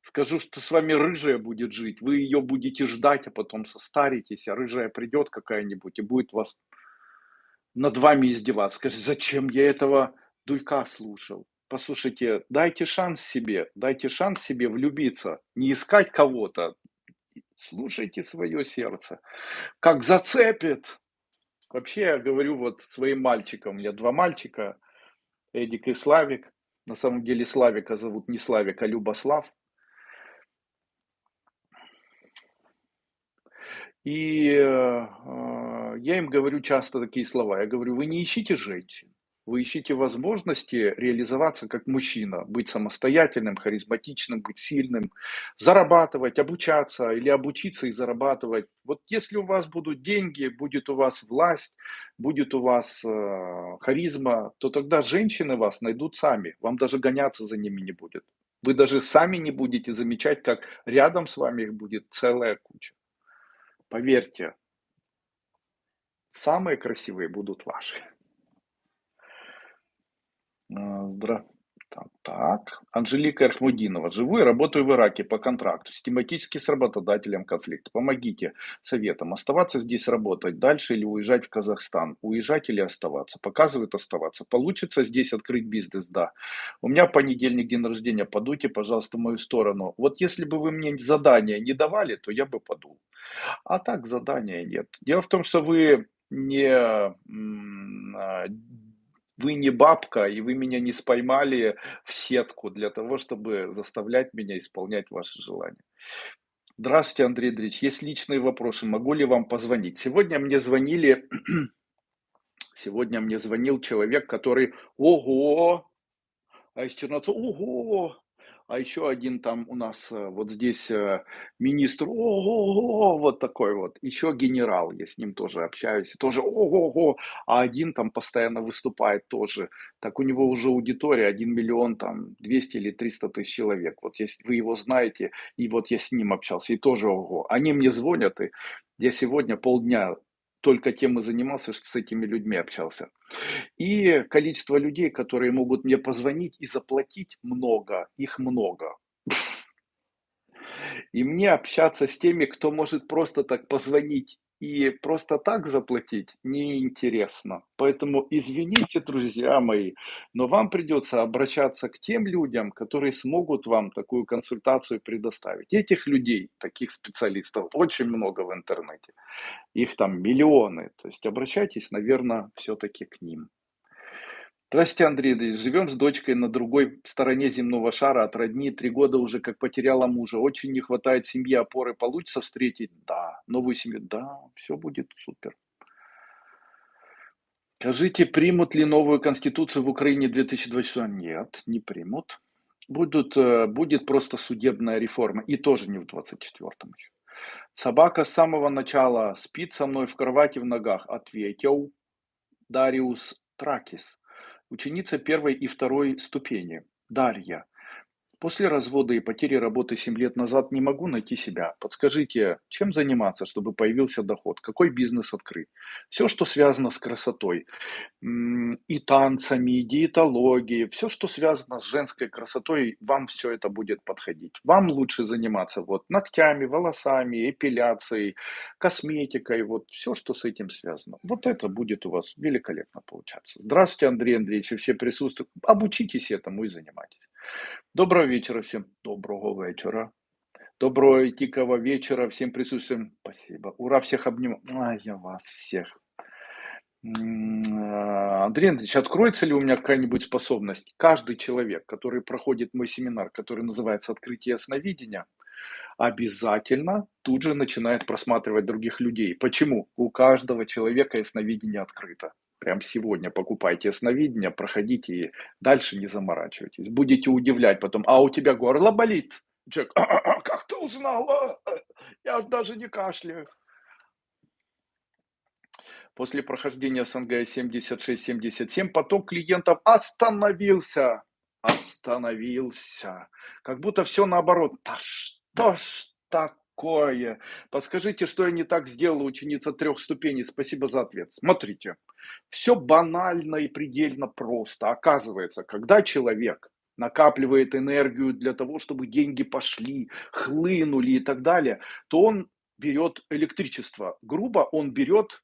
скажу, что с вами рыжая будет жить, вы ее будете ждать, а потом состаритесь, а рыжая придет какая-нибудь и будет вас над вами издеваться. Скажите, зачем я этого Дуйка слушал? Послушайте, дайте шанс себе, дайте шанс себе влюбиться, не искать кого-то, слушайте свое сердце. Как зацепит, Вообще, я говорю вот своим мальчикам, у меня два мальчика, Эдик и Славик. На самом деле Славика зовут не Славик, а Любослав. И э, э я им говорю часто такие слова. Я говорю, вы не ищите женщин. Вы ищите возможности реализоваться как мужчина, быть самостоятельным, харизматичным, быть сильным, зарабатывать, обучаться или обучиться и зарабатывать. Вот если у вас будут деньги, будет у вас власть, будет у вас э, харизма, то тогда женщины вас найдут сами. Вам даже гоняться за ними не будет. Вы даже сами не будете замечать, как рядом с вами их будет целая куча. Поверьте, самые красивые будут ваши. А, здра... Так. Анжелика Архмудинова. Живу и работаю в Ираке по контракту. Систематически с работодателем конфликт. Помогите советом. Оставаться здесь работать дальше или уезжать в Казахстан? Уезжать или оставаться? Показывают оставаться. Получится здесь открыть бизнес? Да. У меня понедельник день рождения. Подуйте, пожалуйста, в мою сторону. Вот если бы вы мне задания не давали, то я бы подул. А так задания нет. Дело в том, что вы не а, вы не бабка, и вы меня не споймали в сетку для того, чтобы заставлять меня исполнять ваши желания. Здравствуйте, Андрей Андреевич. Есть личные вопросы. Могу ли вам позвонить? Сегодня мне звонили, сегодня мне звонил человек, который, ого, а из Черноцова, ого, а еще один там у нас э, вот здесь э, министр, ого, вот такой вот, еще генерал, я с ним тоже общаюсь, тоже ого, а один там постоянно выступает тоже, так у него уже аудитория 1 миллион там 200 или 300 тысяч человек, вот если вы его знаете, и вот я с ним общался, и тоже ого, они мне звонят, и я сегодня полдня только тем и занимался, что с этими людьми общался. И количество людей, которые могут мне позвонить и заплатить много, их много. И мне общаться с теми, кто может просто так позвонить и просто так заплатить неинтересно. Поэтому извините, друзья мои, но вам придется обращаться к тем людям, которые смогут вам такую консультацию предоставить. Этих людей, таких специалистов, очень много в интернете. Их там миллионы. То есть обращайтесь, наверное, все-таки к ним. Здравствуйте, Андрей Живем с дочкой на другой стороне земного шара от родни. Три года уже как потеряла мужа. Очень не хватает семьи, опоры. Получится встретить? Да. Новую семью? Да. Все будет супер. Скажите, примут ли новую конституцию в Украине 2024? Нет, не примут. Будут, э, будет просто судебная реформа. И тоже не в 24-м еще. Собака с самого начала спит со мной в кровати в ногах. Ответил Дариус Тракис ученица первой и второй ступени, Дарья. После развода и потери работы 7 лет назад не могу найти себя. Подскажите, чем заниматься, чтобы появился доход? Какой бизнес открыть? Все, что связано с красотой. И танцами, и диетологией. Все, что связано с женской красотой, вам все это будет подходить. Вам лучше заниматься вот ногтями, волосами, эпиляцией, косметикой. Вот все, что с этим связано. Вот это будет у вас великолепно получаться. Здравствуйте, Андрей Андреевич, и все присутствуют. Обучитесь этому и занимайтесь. Доброго вечера всем. Доброго вечера. Доброго и тихого вечера всем присутствующим. Спасибо. Ура, всех обнимаю. А, я вас всех. Андрей Андреевич, откроется ли у меня какая-нибудь способность? Каждый человек, который проходит мой семинар, который называется «Открытие ясновидения», обязательно тут же начинает просматривать других людей. Почему? У каждого человека ясновидение открыто. Прям сегодня покупайте ясновидение, проходите и дальше не заморачивайтесь. Будете удивлять потом, а у тебя горло болит? Человек, «А, а, а, как ты узнала? Я ж даже не кашляю. После прохождения СНГ 76-77 поток клиентов остановился. Остановился. Как будто все наоборот. Да что ж такое? Подскажите, что я не так сделала, ученица трех ступеней? Спасибо за ответ. Смотрите, все банально и предельно просто. Оказывается, когда человек накапливает энергию для того, чтобы деньги пошли, хлынули и так далее, то он берет электричество. Грубо он берет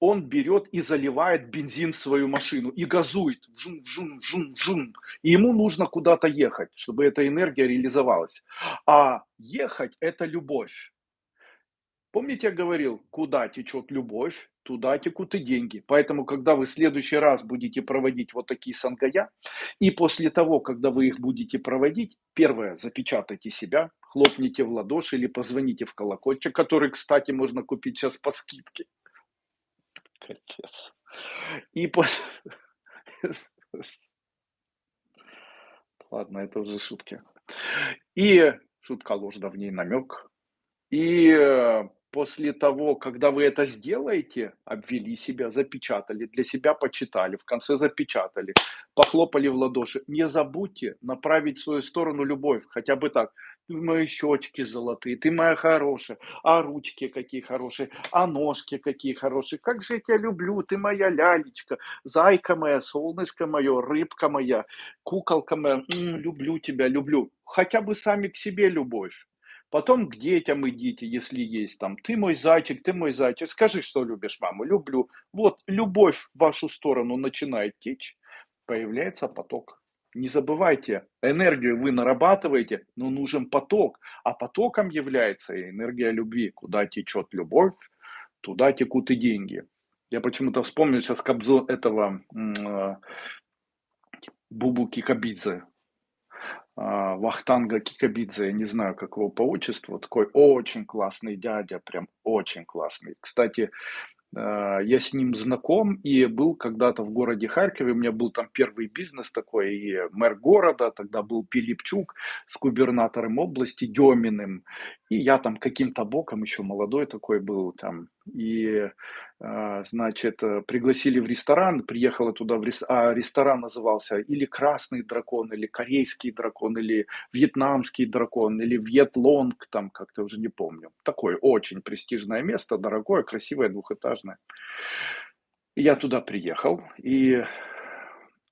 он берет и заливает бензин в свою машину и газует. Жун, жун, жун, жун. И ему нужно куда-то ехать, чтобы эта энергия реализовалась. А ехать – это любовь. Помните, я говорил, куда течет любовь, туда текут и деньги. Поэтому, когда вы в следующий раз будете проводить вот такие сангая, и после того, когда вы их будете проводить, первое, запечатайте себя, хлопните в ладоши или позвоните в колокольчик, который, кстати, можно купить сейчас по скидке. Капец. И после... Ладно, это уже шутки. И шутка ложь, да в ней намек. И э, после того, когда вы это сделаете, обвели себя, запечатали, для себя почитали, в конце запечатали, похлопали в ладоши, не забудьте направить в свою сторону любовь, хотя бы так. Ты мои щечки золотые, ты моя хорошая, а ручки какие хорошие, а ножки какие хорошие, как же я тебя люблю, ты моя лялечка, зайка моя, солнышко мое, рыбка моя, куколка моя, м, люблю тебя, люблю. Хотя бы сами к себе любовь. Потом к детям идите, если есть там. Ты мой зайчик, ты мой зайчик. Скажи, что любишь маму. Люблю. Вот любовь в вашу сторону начинает течь. Появляется поток. Не забывайте, энергию вы нарабатываете, но нужен поток. А потоком является энергия любви. Куда течет любовь, туда текут и деньги. Я почему-то вспомнил сейчас Кобзо этого э, Бубу Кикабидзе. А, Вахтанга Кикабидзе, я не знаю, как его по отчеству, такой очень классный дядя, прям очень классный. Кстати, а, я с ним знаком и был когда-то в городе Харькове, у меня был там первый бизнес такой, и мэр города, тогда был Пилипчук с губернатором области Деминым, и я там каким-то боком еще молодой такой был там, и, значит, э, пригласили в ресторан, приехала туда в ресторан, а ресторан назывался или «Красный дракон», или «Корейский дракон», или «Вьетнамский дракон», или «Вьетлонг», там как-то уже не помню. Такое очень престижное место, дорогое, красивое, двухэтажное. Я туда приехал, и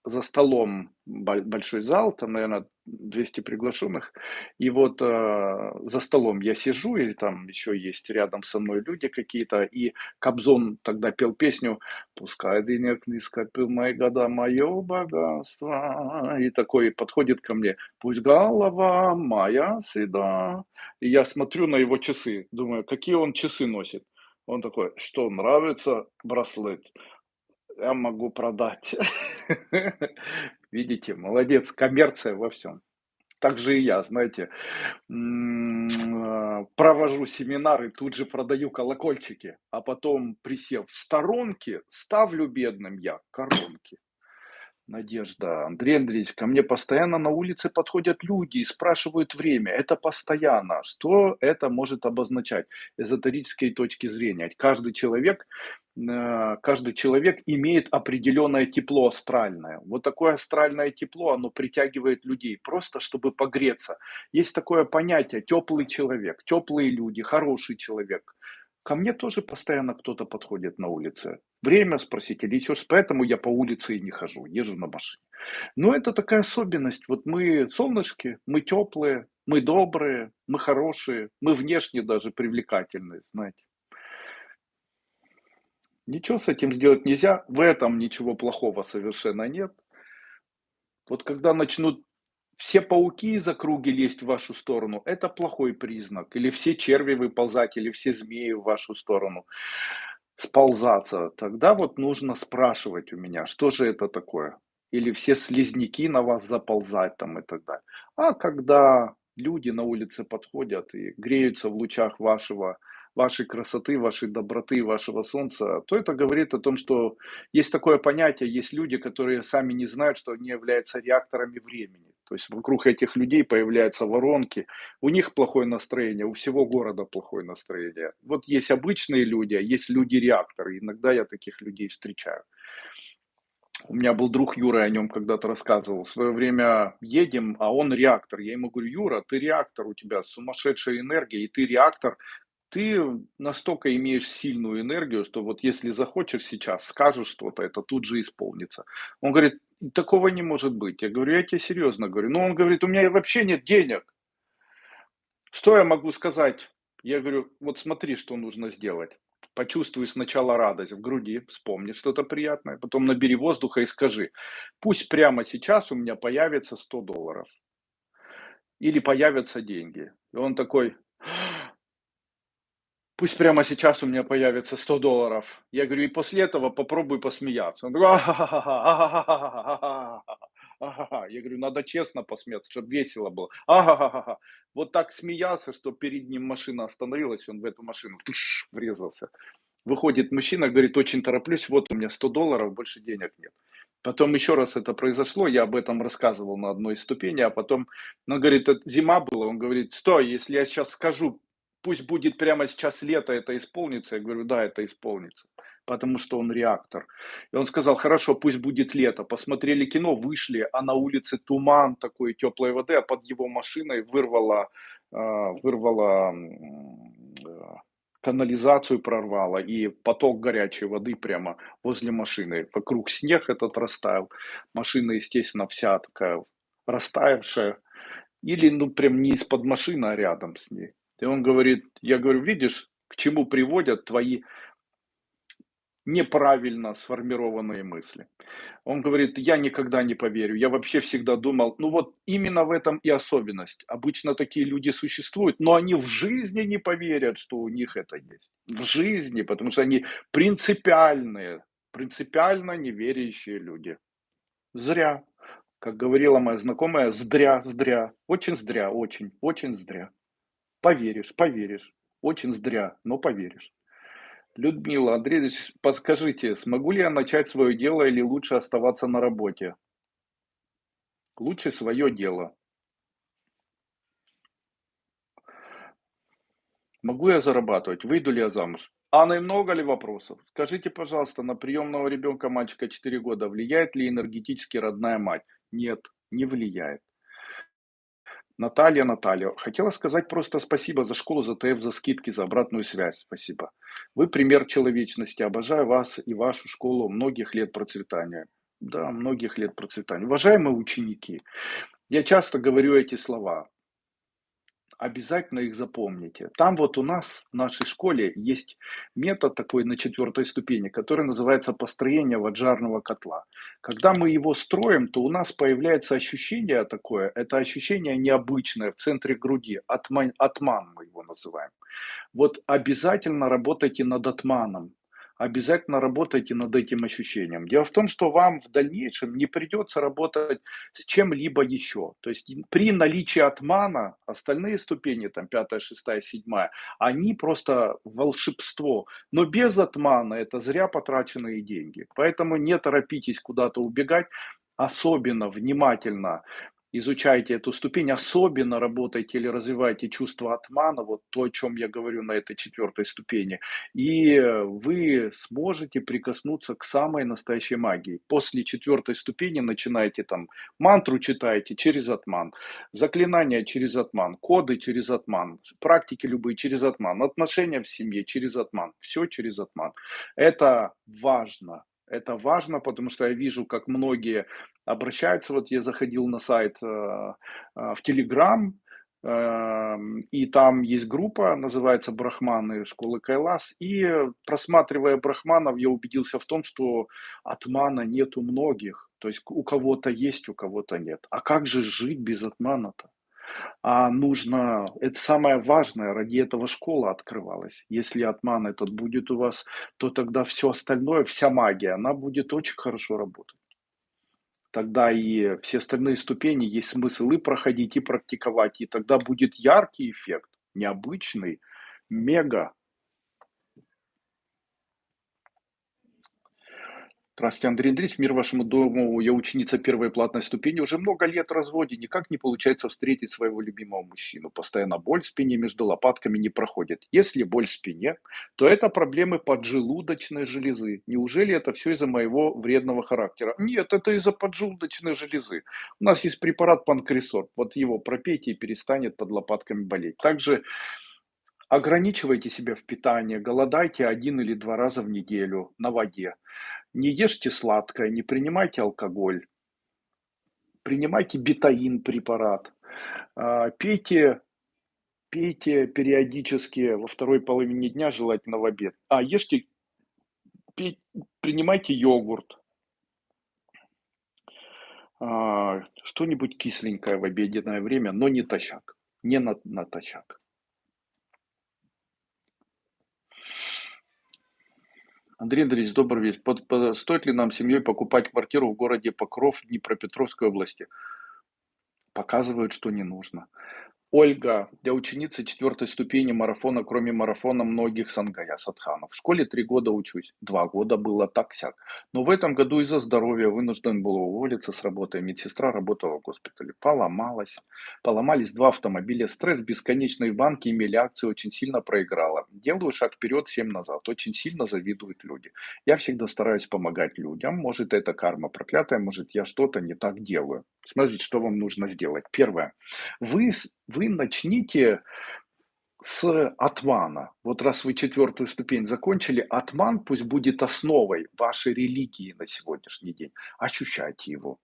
за столом большой зал, там, наверное, 200 приглашенных, и вот э, за столом я сижу, и там еще есть рядом со мной люди какие-то, и Кобзон тогда пел песню «Пускай денег не скопил мои года, мое богатство», и такой подходит ко мне «Пусть голова моя седа», и я смотрю на его часы, думаю, какие он часы носит, он такой, что нравится браслет, я могу продать. Видите, молодец, коммерция во всем. Так же и я, знаете, м, провожу семинары, тут же продаю колокольчики, а потом, присев в сторонке, ставлю бедным я коронки. Надежда, Андрей Андреевич, ко мне постоянно на улице подходят люди и спрашивают время. Это постоянно. Что это может обозначать? Эзотерической точки зрения. Каждый человек, э, каждый человек имеет определенное тепло астральное. Вот такое астральное тепло, оно притягивает людей, просто чтобы погреться. Есть такое понятие теплый человек, теплые люди, хороший человек. Ко мне тоже постоянно кто-то подходит на улице. Время спросить или еще Поэтому я по улице и не хожу, езжу на машине. Но это такая особенность. Вот мы солнышки, мы теплые, мы добрые, мы хорошие, мы внешне даже привлекательные, знаете. Ничего с этим сделать нельзя, в этом ничего плохого совершенно нет. Вот когда начнут все пауки из округи лезть в вашу сторону, это плохой признак. Или все черви выползать, или все змеи в вашу сторону сползаться. Тогда вот нужно спрашивать у меня, что же это такое. Или все слизняки на вас заползать там и так далее. А когда люди на улице подходят и греются в лучах вашего вашей красоты, вашей доброты, вашего солнца, то это говорит о том, что есть такое понятие, есть люди, которые сами не знают, что они являются реакторами времени. То есть вокруг этих людей появляются воронки, у них плохое настроение, у всего города плохое настроение. Вот есть обычные люди, а есть люди-реакторы. Иногда я таких людей встречаю. У меня был друг Юра, о нем когда-то рассказывал. В свое время едем, а он реактор. Я ему говорю, Юра, ты реактор, у тебя сумасшедшая энергия, и ты реактор, ты настолько имеешь сильную энергию, что вот если захочешь сейчас, скажешь что-то, это тут же исполнится. Он говорит, такого не может быть. Я говорю, я тебе серьезно говорю. Но он говорит, у меня вообще нет денег. Что я могу сказать? Я говорю, вот смотри, что нужно сделать. Почувствуй сначала радость в груди, вспомни что-то приятное, потом набери воздуха и скажи, пусть прямо сейчас у меня появится 100 долларов. Или появятся деньги. И он такой, Пусть прямо сейчас у меня появится 100 долларов. Я говорю, и после этого попробуй посмеяться. Он такой, Я говорю, надо честно посмеяться, чтобы весело было. Ага, Вот так смеялся, что перед ним машина остановилась, он в эту машину туш, врезался. Выходит мужчина, говорит, очень тороплюсь, вот у меня 100 долларов, больше денег нет. Потом еще раз это произошло, я об этом рассказывал на одной из ступеней, а потом, он говорит, зима была, он говорит, стой, если я сейчас скажу пусть будет прямо сейчас лето, это исполнится. Я говорю, да, это исполнится, потому что он реактор. И он сказал, хорошо, пусть будет лето. Посмотрели кино, вышли, а на улице туман такой теплой воды, а под его машиной вырвало, а, вырвало канализацию прорвало и поток горячей воды прямо возле машины. Вокруг снег этот растаял. Машина, естественно, вся такая растаявшая. Или, ну, прям не из-под машины, а рядом с ней. И он говорит, я говорю, видишь, к чему приводят твои неправильно сформированные мысли. Он говорит, я никогда не поверю, я вообще всегда думал, ну вот именно в этом и особенность. Обычно такие люди существуют, но они в жизни не поверят, что у них это есть. В жизни, потому что они принципиальные, принципиально неверящие люди. Зря. Как говорила моя знакомая, здря, здря. Очень здря, очень, очень здря. Поверишь, поверишь. Очень зря, но поверишь. Людмила Андреевич, подскажите, смогу ли я начать свое дело или лучше оставаться на работе? Лучше свое дело. Могу я зарабатывать? Выйду ли я замуж? Анна, много ли вопросов? Скажите, пожалуйста, на приемного ребенка мальчика 4 года влияет ли энергетически родная мать? Нет, не влияет. Наталья, Наталья, хотела сказать просто спасибо за школу, за ТФ, за скидки, за обратную связь. Спасибо. Вы пример человечности. Обожаю вас и вашу школу. Многих лет процветания. Да, многих лет процветания. Уважаемые ученики, я часто говорю эти слова обязательно их запомните. Там вот у нас в нашей школе есть метод такой на четвертой ступени, который называется построение ваджарного котла. Когда мы его строим, то у нас появляется ощущение такое, это ощущение необычное в центре груди, атман, атман мы его называем. Вот обязательно работайте над атманом обязательно работайте над этим ощущением. Дело в том, что вам в дальнейшем не придется работать с чем-либо еще. То есть при наличии отмана остальные ступени, там пятая, шестая, седьмая, они просто волшебство. Но без отмана это зря потраченные деньги. Поэтому не торопитесь куда-то убегать. особенно внимательно изучайте эту ступень, особенно работайте или развивайте чувство атмана, вот то, о чем я говорю на этой четвертой ступени, и вы сможете прикоснуться к самой настоящей магии. После четвертой ступени начинаете там мантру читаете через атман, заклинания через атман, коды через атман, практики любые через атман, отношения в семье через атман, все через атман. Это важно, это важно, потому что я вижу, как многие обращаются. Вот я заходил на сайт э, э, в Телеграм, эм, и там есть группа, называется «Брахманы школы Кайлас». И просматривая брахманов, я убедился в том, что атмана нет у многих. То есть у кого-то есть, у кого-то нет. А как же жить без атмана-то? А нужно, это самое важное, ради этого школа открывалась. Если атман этот будет у вас, то тогда все остальное, вся магия, она будет очень хорошо работать. Тогда и все остальные ступени есть смысл и проходить, и практиковать, и тогда будет яркий эффект, необычный, мега Здравствуйте, Андрей Андреевич, мир вашему дому. Я ученица первой платной ступени. Уже много лет в разводе. Никак не получается встретить своего любимого мужчину. Постоянно боль в спине между лопатками не проходит. Если боль в спине, то это проблемы поджелудочной железы. Неужели это все из-за моего вредного характера? Нет, это из-за поджелудочной железы. У нас есть препарат панкресор. Вот его пропейте и перестанет под лопатками болеть. Также ограничивайте себя в питании. Голодайте один или два раза в неделю на воде. Не ешьте сладкое, не принимайте алкоголь, принимайте бетаин препарат, а, пейте, пейте периодически во второй половине дня, желательно в обед. А, ешьте, пей, принимайте йогурт, а, что-нибудь кисленькое в обеденное время, но не тощак, не на, натощак. Андрей Андреевич, добрый вечер. Под, под, стоит ли нам семьей покупать квартиру в городе Покров Днепропетровской области? Показывают, что не нужно. Ольга, для ученицы четвертой ступени марафона, кроме марафона многих сангая, садханов. В школе три года учусь, два года было так-сяк. Но в этом году из-за здоровья вынужден был уволиться с работы. Медсестра работала в госпитале, поломалась. Поломались два автомобиля, стресс бесконечный в банке, имели акции, очень сильно проиграла. Делаю шаг вперед, семь назад. Очень сильно завидуют люди. Я всегда стараюсь помогать людям. Может это карма проклятая, может я что-то не так делаю. Смотрите, что вам нужно сделать. Первое. Вы вы начните с атмана. Вот раз вы четвертую ступень закончили, атман пусть будет основой вашей религии на сегодняшний день. Ощущайте его.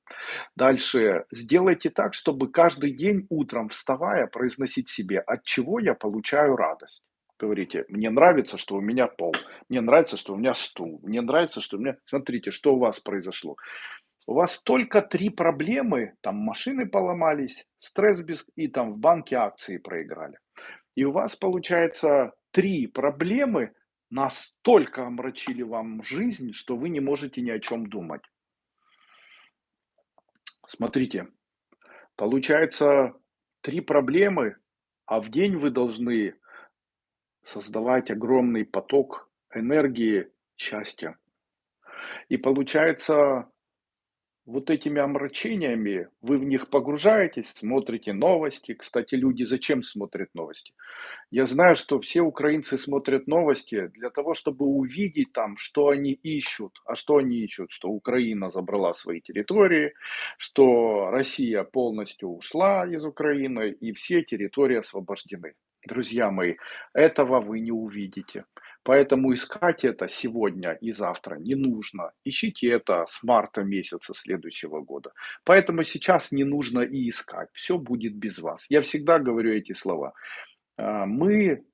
Дальше сделайте так, чтобы каждый день утром вставая произносить себе, от чего я получаю радость. Говорите, мне нравится, что у меня пол, мне нравится, что у меня стул, мне нравится, что у меня... Смотрите, что у вас произошло у вас только три проблемы, там машины поломались, стресс без... и там в банке акции проиграли. И у вас получается три проблемы настолько омрачили вам жизнь, что вы не можете ни о чем думать. Смотрите, получается три проблемы, а в день вы должны создавать огромный поток энергии счастья. И получается, вот этими омрачениями, вы в них погружаетесь, смотрите новости. Кстати, люди зачем смотрят новости? Я знаю, что все украинцы смотрят новости для того, чтобы увидеть там, что они ищут. А что они ищут? Что Украина забрала свои территории, что Россия полностью ушла из Украины и все территории освобождены. Друзья мои, этого вы не увидите. Поэтому искать это сегодня и завтра не нужно. Ищите это с марта месяца следующего года. Поэтому сейчас не нужно и искать. Все будет без вас. Я всегда говорю эти слова. А, мы,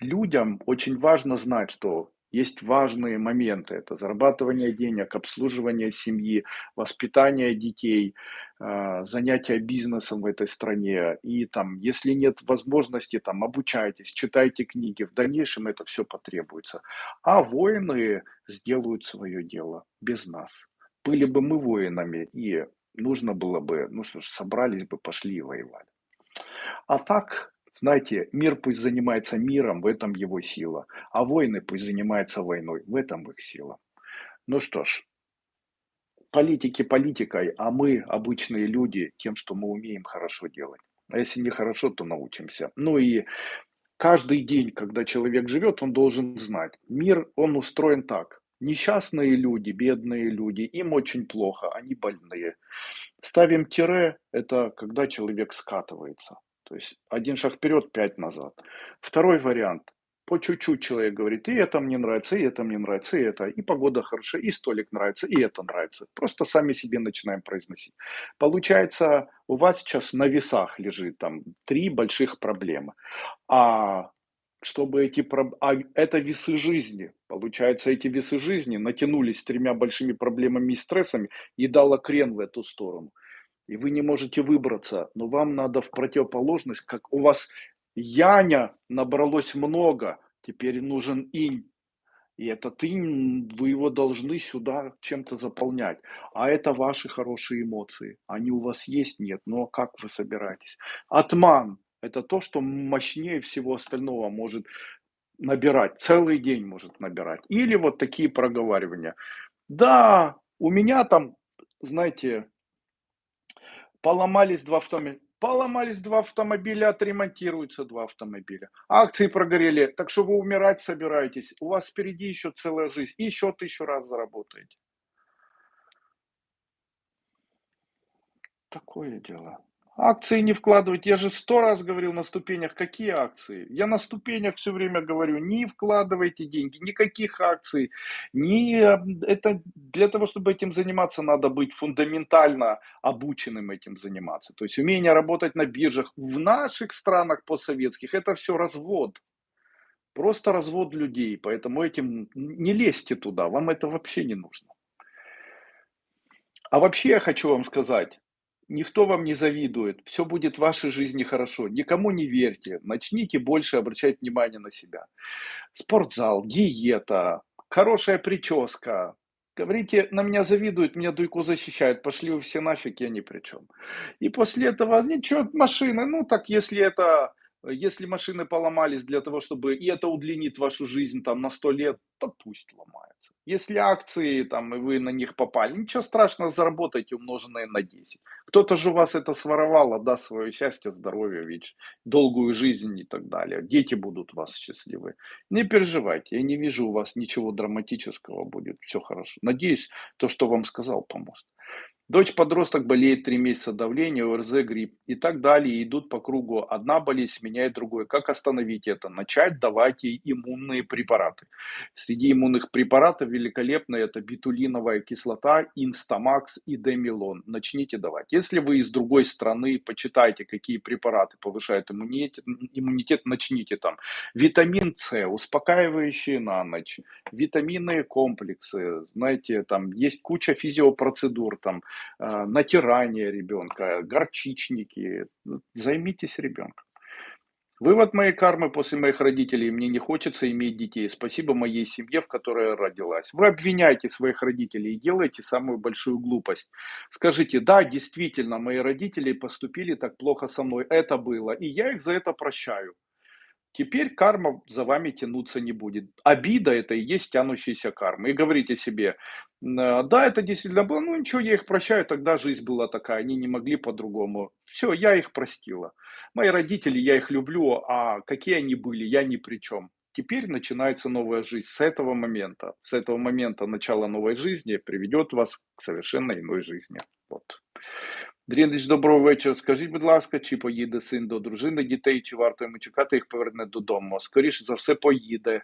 людям, очень важно знать, что есть важные моменты. Это зарабатывание денег, обслуживание семьи, воспитание детей, а, занятия бизнесом в этой стране. И там, если нет возможности, там, обучайтесь, читайте книги. В дальнейшем это все потребуется. А воины сделают свое дело без нас. Были бы мы воинами, и нужно было бы, ну что ж, собрались бы, пошли и воевали. А так, знаете, мир пусть занимается миром, в этом его сила, а войны пусть занимаются войной, в этом их сила. Ну что ж, политики политикой, а мы, обычные люди, тем, что мы умеем хорошо делать. А если не хорошо, то научимся. Ну и каждый день, когда человек живет, он должен знать, мир, он устроен так. Несчастные люди, бедные люди, им очень плохо, они больные. Ставим тире, это когда человек скатывается. То есть один шаг вперед, пять назад. Второй вариант. По чуть-чуть человек говорит, и это мне нравится, и это мне нравится, и это, и погода хорошая, и столик нравится, и это нравится. Просто сами себе начинаем произносить. Получается, у вас сейчас на весах лежит там три больших проблемы. А чтобы эти, а это весы жизни. Получается, эти весы жизни натянулись тремя большими проблемами и стрессами и дало крен в эту сторону. И вы не можете выбраться, но вам надо в противоположность, как у вас яня набралось много, теперь нужен инь. И этот инь, вы его должны сюда чем-то заполнять. А это ваши хорошие эмоции. Они у вас есть? Нет. Но ну, а как вы собираетесь? Атман – это то, что мощнее всего остального может набирать. Целый день может набирать. Или вот такие проговаривания. Да, у меня там, знаете, поломались два автомобиля. Поломались два автомобиля, отремонтируются два автомобиля. Акции прогорели, так что вы умирать собираетесь. У вас впереди еще целая жизнь. И еще тысячу раз заработаете. Такое дело. Акции не вкладывать. Я же сто раз говорил на ступенях, какие акции. Я на ступенях все время говорю, не вкладывайте деньги, никаких акций. Не, это для того, чтобы этим заниматься, надо быть фундаментально обученным этим заниматься. То есть умение работать на биржах в наших странах постсоветских, это все развод. Просто развод людей. Поэтому этим не лезьте туда, вам это вообще не нужно. А вообще я хочу вам сказать, Никто вам не завидует, все будет в вашей жизни хорошо. Никому не верьте, начните больше обращать внимание на себя. Спортзал, диета, хорошая прическа. Говорите, на меня завидуют, меня Дуйку защищают, пошли вы все нафиг, я ни при чем. И после этого, ничего, машины, ну так если это, если машины поломались для того, чтобы, и это удлинит вашу жизнь там на 100 лет, то пусть ломается. Если акции, там, и вы на них попали, ничего страшного, заработайте умноженное на 10. Кто-то же у вас это своровал, отдаст свое счастье, здоровье, ведь долгую жизнь и так далее. Дети будут вас счастливы. Не переживайте, я не вижу у вас ничего драматического будет, все хорошо. Надеюсь, то, что вам сказал, поможет. Дочь-подросток болеет три месяца давление, ОРЗ, грипп и так далее. идут по кругу. Одна болезнь сменяет другой. Как остановить это? Начать давать ей иммунные препараты. Среди иммунных препаратов великолепно это битулиновая кислота, инстамакс и демилон. Начните давать. Если вы из другой страны, почитайте, какие препараты повышают иммунитет, иммунитет начните там. Витамин С, успокаивающие на ночь, витаминные комплексы, знаете, там есть куча физиопроцедур, там натирание ребенка, горчичники. Займитесь ребенком. Вывод моей кармы после моих родителей. Мне не хочется иметь детей. Спасибо моей семье, в которой я родилась. Вы обвиняете своих родителей и делаете самую большую глупость. Скажите, да, действительно, мои родители поступили так плохо со мной. Это было. И я их за это прощаю. Теперь карма за вами тянуться не будет. Обида это и есть тянущаяся карма. И говорите себе, да, это действительно было, ну ничего, я их прощаю, тогда жизнь была такая, они не могли по-другому. Все, я их простила. Мои родители, я их люблю, а какие они были, я ни при чем. Теперь начинается новая жизнь с этого момента. С этого момента начало новой жизни приведет вас к совершенно иной жизни. Вот. Дрінич, доброго вечора. Скажіть, будь ласка, чи поїде син до дружини дітей, чи варто йому чекати, їх поверне додому? Скоріше за все, поїде.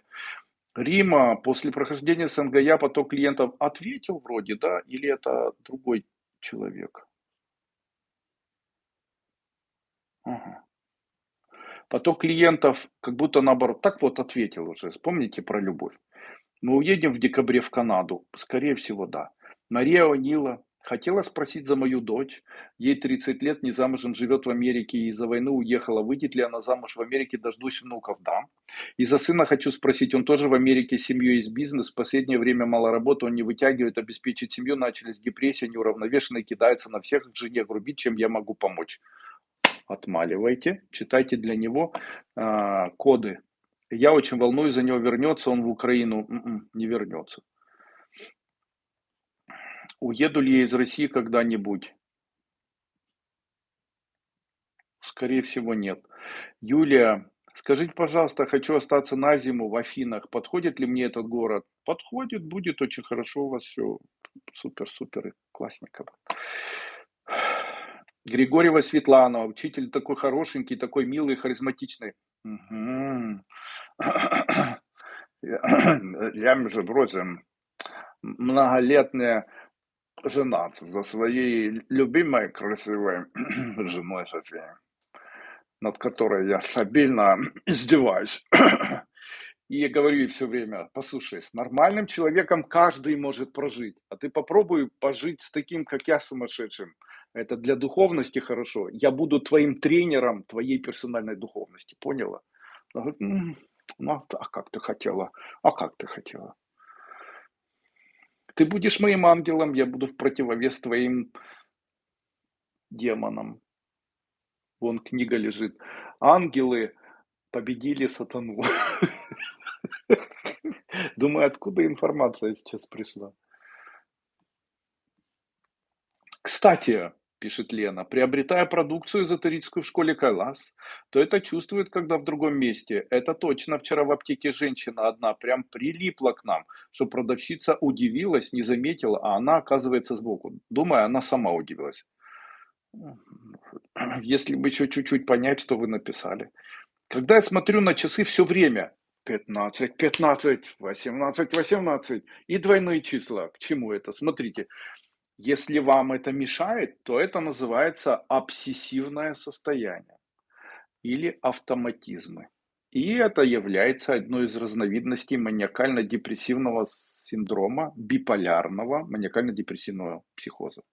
Рима, после прохождения СНГ поток клиентов ответил вроде, да? Или это другой человек? Ага. Поток клиентов как будто наоборот. Так вот ответил уже. Вспомните про любовь. Мы уедем в декабре в Канаду. Скорее всего, да. Мария Онила, Хотела спросить за мою дочь. Ей 30 лет, не замужем, живет в Америке и из-за войны уехала. Выйдет ли она замуж в Америке? Дождусь внуков, да. И за сына хочу спросить. Он тоже в Америке, семью есть бизнес. В последнее время мало работы, он не вытягивает, обеспечить семью. Начались депрессия, неуравновешенный, кидается на всех, к жене грубит, чем я могу помочь. Отмаливайте, читайте для него э, коды. Я очень волнуюсь за него, вернется он в Украину. М-м, не вернется. Уеду ли я из России когда-нибудь? Скорее всего, нет. Юлия, скажите, пожалуйста, хочу остаться на зиму в Афинах. Подходит ли мне этот город? Подходит, будет очень хорошо у вас все. Супер-супер, классненько. Григорьева Светлана, учитель такой хорошенький, такой милый, харизматичный. Мгм. Я, между прочим, многолетняя женат за своей любимой красивой женой Софией, над которой я стабильно издеваюсь. И говорю ей все время, послушай, с нормальным человеком каждый может прожить, а ты попробуй пожить с таким, как я, сумасшедшим. Это для духовности хорошо. Я буду твоим тренером твоей персональной духовности, поняла? Она говорит, «М, ну, а а как ты хотела? А как ты хотела? Ты будешь моим ангелом, я буду в противовес твоим демонам. Вон книга лежит. Ангелы победили сатану. Думаю, откуда информация сейчас пришла? Кстати, пишет Лена, приобретая продукцию эзотерическую в школе Кайлас, то это чувствует, когда в другом месте. Это точно. Вчера в аптеке женщина одна прям прилипла к нам, что продавщица удивилась, не заметила, а она оказывается сбоку. Думаю, она сама удивилась. Если бы еще чуть-чуть понять, что вы написали. Когда я смотрю на часы все время, 15, 15, 18, 18 и двойные числа. К чему это? Смотрите, если вам это мешает, то это называется обсессивное состояние или автоматизмы. И это является одной из разновидностей маниакально-депрессивного синдрома, биполярного маниакально-депрессивного психоза.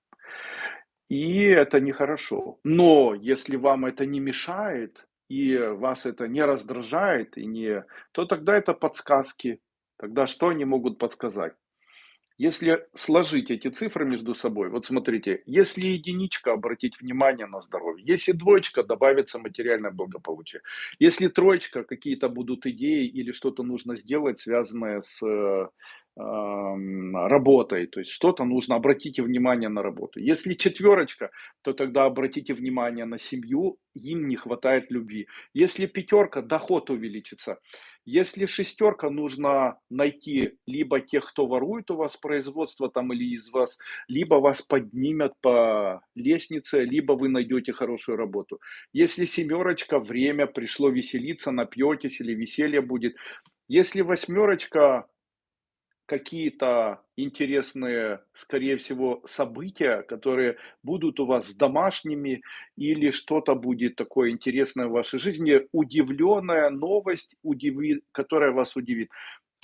И это нехорошо. Но если вам это не мешает, и вас это не раздражает, и не, то тогда это подсказки. Тогда что они могут подсказать? Если сложить эти цифры между собой, вот смотрите, если единичка, обратить внимание на здоровье, если двоечка, добавится материальное благополучие, если троечка, какие-то будут идеи или что-то нужно сделать, связанное с э, работой, то есть что-то нужно, обратите внимание на работу. Если четверочка, то тогда обратите внимание на семью, им не хватает любви. Если пятерка, доход увеличится. Если шестерка, нужно найти либо тех, кто ворует у вас производство там или из вас, либо вас поднимят по лестнице, либо вы найдете хорошую работу. Если семерочка, время пришло веселиться, напьетесь или веселье будет. Если восьмерочка, какие-то интересные, скорее всего, события, которые будут у вас с домашними, или что-то будет такое интересное в вашей жизни, удивленная новость, удиви, которая вас удивит.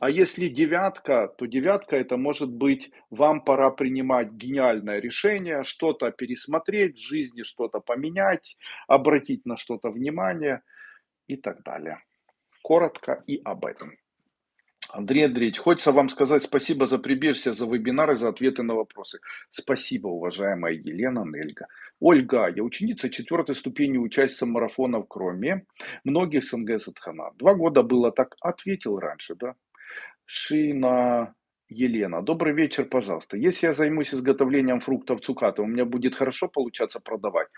А если девятка, то девятка это может быть, вам пора принимать гениальное решение, что-то пересмотреть в жизни, что-то поменять, обратить на что-то внимание и так далее. Коротко и об этом. Андрей Андреевич, хочется вам сказать спасибо за прибежище, за вебинары, за ответы на вопросы. Спасибо, уважаемая Елена Нельга. Ольга, я ученица четвертой ступени, участница марафона Кроме, многих СНГ Садхана. Два года было так, ответил раньше, да? Шина Елена, добрый вечер, пожалуйста. Если я займусь изготовлением фруктов цукаты, у меня будет хорошо получаться продавать?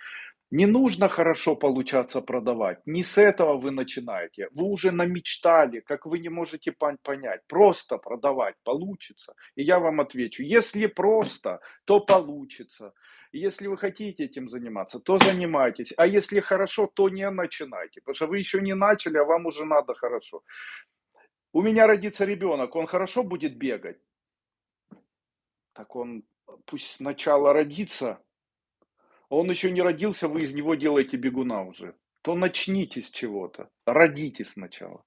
Не нужно хорошо получаться продавать. Не с этого вы начинаете. Вы уже намечтали, как вы не можете понять. Просто продавать получится. И я вам отвечу, если просто, то получится. Если вы хотите этим заниматься, то занимайтесь. А если хорошо, то не начинайте. Потому что вы еще не начали, а вам уже надо хорошо. У меня родится ребенок, он хорошо будет бегать? Так он пусть сначала родится, он еще не родился, вы из него делаете бегуна уже. То начните с чего-то, родите сначала.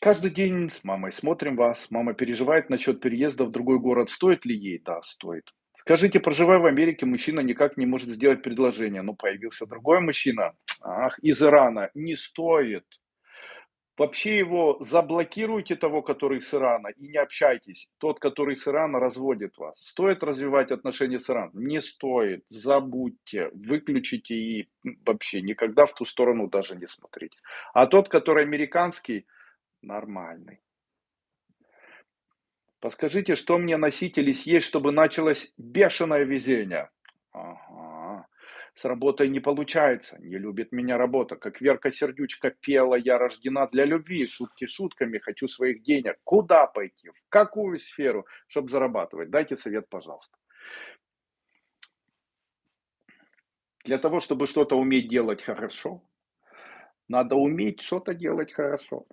Каждый день с мамой смотрим вас. Мама переживает насчет переезда в другой город. Стоит ли ей? Да, стоит. Скажите, проживая в Америке, мужчина никак не может сделать предложение. Ну, появился другой мужчина. Ах, из Ирана. Не стоит. Вообще его заблокируйте, того, который с Ирана, и не общайтесь. Тот, который с Ирана, разводит вас. Стоит развивать отношения с Ираном? Не стоит. Забудьте, выключите и вообще никогда в ту сторону даже не смотрите. А тот, который американский, нормальный. Подскажите, что мне носить или съесть, чтобы началось бешеное везение? Ага. С работой не получается, не любит меня работа. Как Верка Сердючка пела, я рождена для любви, шутки шутками, хочу своих денег. Куда пойти, в какую сферу, чтобы зарабатывать? Дайте совет, пожалуйста. Для того, чтобы что-то уметь делать хорошо, надо уметь что-то делать хорошо.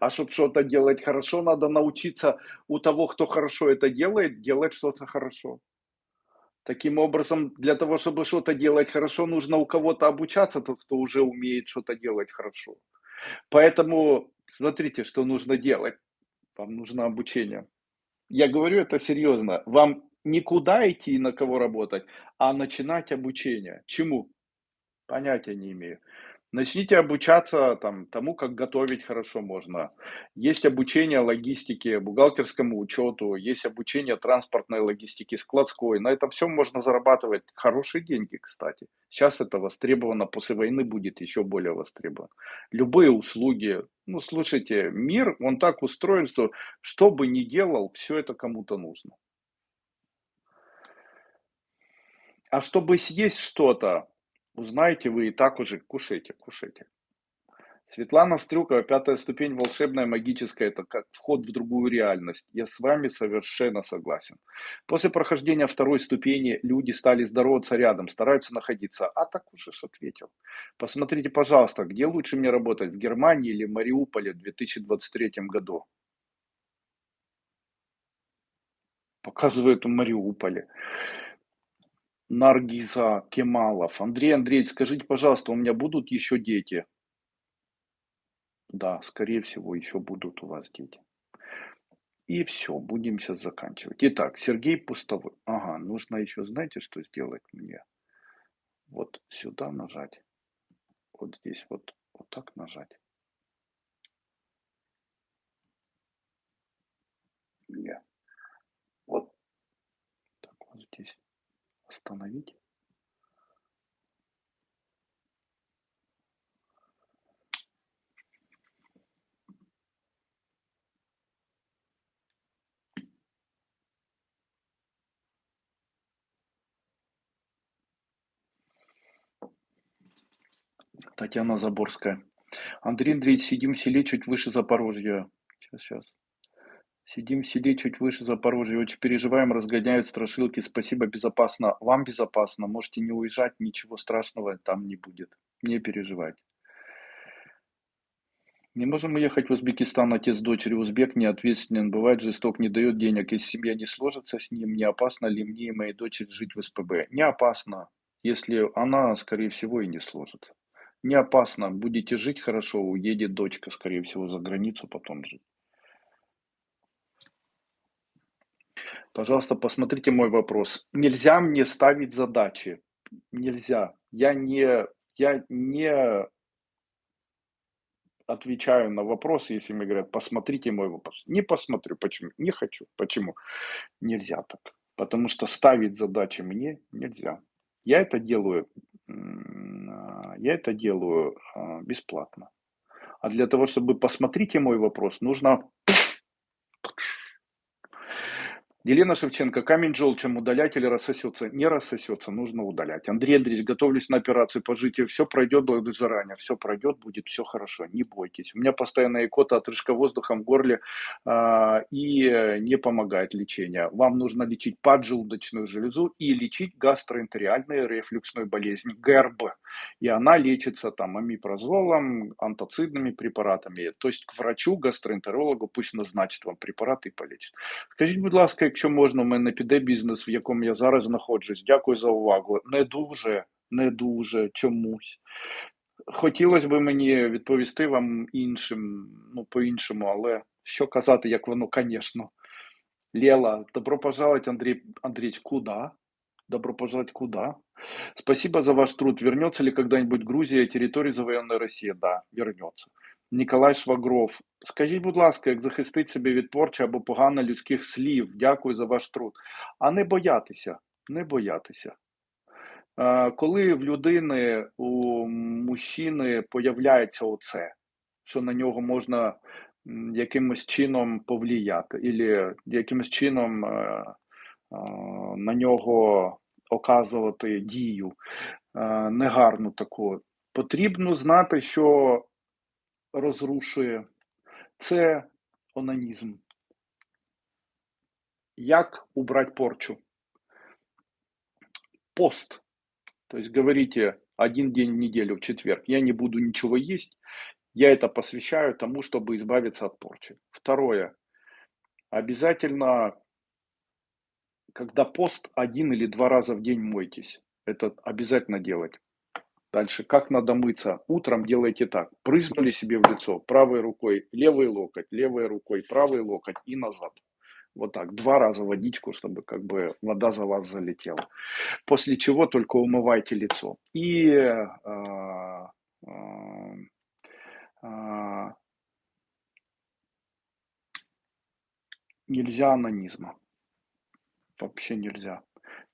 А чтобы что-то делать хорошо, надо научиться у того, кто хорошо это делает, делать что-то хорошо. Таким образом, для того, чтобы что-то делать хорошо, нужно у кого-то обучаться, тот, кто уже умеет что-то делать хорошо. Поэтому смотрите, что нужно делать. Вам нужно обучение. Я говорю это серьезно. Вам никуда идти и на кого работать, а начинать обучение. Чему? Понятия не имею. Начните обучаться там, тому, как готовить хорошо можно. Есть обучение логистике, бухгалтерскому учету, есть обучение транспортной логистике, складской. На этом все можно зарабатывать хорошие деньги, кстати. Сейчас это востребовано, после войны будет еще более востребовано. Любые услуги. Ну, слушайте, мир, он так устроен, что что бы ни делал, все это кому-то нужно. А чтобы съесть что-то, узнаете вы и так уже, кушайте, кушайте. Светлана Стрюкова, пятая ступень, волшебная, магическая, это как вход в другую реальность. Я с вами совершенно согласен. После прохождения второй ступени люди стали здороваться рядом, стараются находиться. А так уже ж ответил. Посмотрите, пожалуйста, где лучше мне работать, в Германии или Мариуполе в 2023 году? Показывает в Мариуполе. Наргиза Кемалов. Андрей Андреевич, скажите, пожалуйста, у меня будут еще дети? Да, скорее всего, еще будут у вас дети. И все, будем сейчас заканчивать. Итак, Сергей Пустовой. Ага, нужно еще, знаете, что сделать мне? Вот сюда нажать. Вот здесь вот, вот так нажать. Не. Вот так вот здесь остановить. Татьяна Заборская. Андрей Андреевич, сидим в селе чуть выше Запорожья. Сейчас, сейчас. Сидим в селе чуть выше Запорожья, очень переживаем, разгоняют страшилки. Спасибо, безопасно. Вам безопасно, можете не уезжать, ничего страшного там не будет. Не переживайте. Не можем уехать в Узбекистан, отец дочери узбек, неответственен, бывает жесток, не дает денег. Если семья не сложится с ним, не опасно ли мне и моей дочери жить в СПБ? Не опасно, если она, скорее всего, и не сложится. Не опасно, будете жить хорошо, уедет дочка, скорее всего, за границу потом жить. Пожалуйста, посмотрите мой вопрос. Нельзя мне ставить задачи. Нельзя. Я не, я не отвечаю на вопросы, если мне говорят, посмотрите мой вопрос. Не посмотрю. Почему? Не хочу. Почему? Нельзя так. Потому что ставить задачи мне нельзя. Я это делаю, я это делаю а, бесплатно. А для того, чтобы посмотрите мой вопрос, нужно Елена Шевченко, камень желчем удалять или рассосется? Не рассосется, нужно удалять. Андрей Андреевич, готовлюсь на операцию по житию. Все пройдет, благодарю заранее. Все пройдет, будет все хорошо. Не бойтесь. У меня постоянная икота, отрыжка воздухом в горле э, и не помогает лечение. Вам нужно лечить поджелудочную железу и лечить гастроэнтериальную рефлюксную болезнь ГРБ. И она лечится там амипрозолом, антоцидными препаратами. То есть к врачу, гастроэнтерологу пусть назначит вам препараты и полечит. Скажите, будь ласка, якщо можна, у мене піде бізнес, в якому я зараз знаходжусь. Дякую за увагу. Не дуже, не дуже чомусь. Хотілося б мені відповісти вам іншим, ну, по-іншому, але що казати, як воно, звісно. Лела, добро пожаловать, Андрей Андреевич, куда? Добро пожаловать куда? Спасибо за ваш труд. Вернется ли когда-нибудь Грузия, территория завоеванной России? Да, вернется. Ніколай Швагров. Скажіть, будь ласка, як захистити себе від порчі або погано людських слів? Дякую за ваш труд. А не боятися, не боятися. Коли в людини, у мужчини появляється оце, що на нього можна якимось чином повлияти, або якимось чином е, е, на нього оказувати дію е, негарну таку. Потрібно знати, що розрушує це онанізм. Як убрать порчу? Пост. То есть говорите один день в неделю, в четверг, я не буду ничего есть, я это посвящаю тому, чтобы избавиться от порчи. Второе. Обязательно, когда пост, один или два раза в день мойтесь. Это обязательно делать. Дальше, как надо мыться? Утром делайте так. Прызнули себе в лицо правой рукой, левый локоть, левой рукой, правый локоть и назад. Вот так, два раза водичку, чтобы как бы вода за вас залетела. После чего только умывайте лицо. И а, а, а, нельзя анонизма. Вообще нельзя.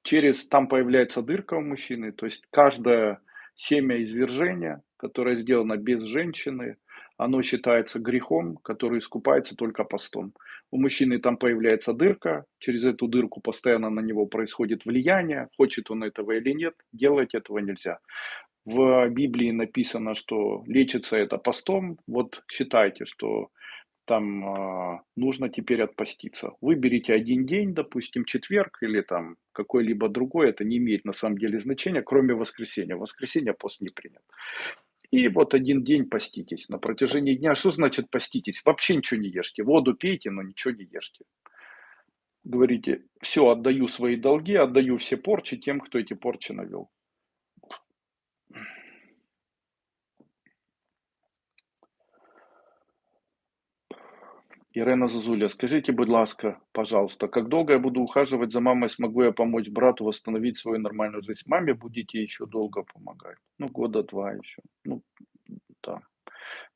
Через, там появляется дырка у мужчины, то есть каждое семя извержения, которое сделано без женщины, оно считается грехом, который искупается только постом. У мужчины там появляется дырка, через эту дырку постоянно на него происходит влияние, хочет он этого или нет, делать этого нельзя. В Библии написано, что лечится это постом, вот считайте, что там э, нужно теперь отпаститься. Выберите один день, допустим, четверг или там какой-либо другой, это не имеет на самом деле значения, кроме воскресенья. Воскресенье пост не принят. И вот один день поститесь. На протяжении дня, что значит поститесь? Вообще ничего не ешьте. Воду пейте, но ничего не ешьте. Говорите, все, отдаю свои долги, отдаю все порчи тем, кто эти порчи навел. Ірина Зазуля, скажите, будь ласка, пожалуйста, как долго я буду ухаживать за мамой, смогу я помочь брату восстановить свою нормальную жизнь? Маме будете еще долго помогать. Ну, года два еще. Ну, да.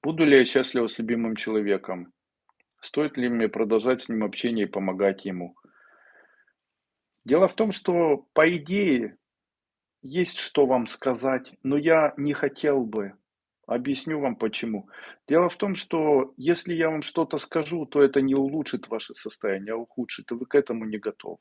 Буду ли я счастлива с любимым человеком? Стоит ли мне продолжать с ним общение и помогать ему? Дело в том, что, по идее, есть что вам сказать, но я не хотел бы Объясню вам почему. Дело в том, что если я вам что-то скажу, то это не улучшит ваше состояние, а ухудшит, и вы к этому не готовы.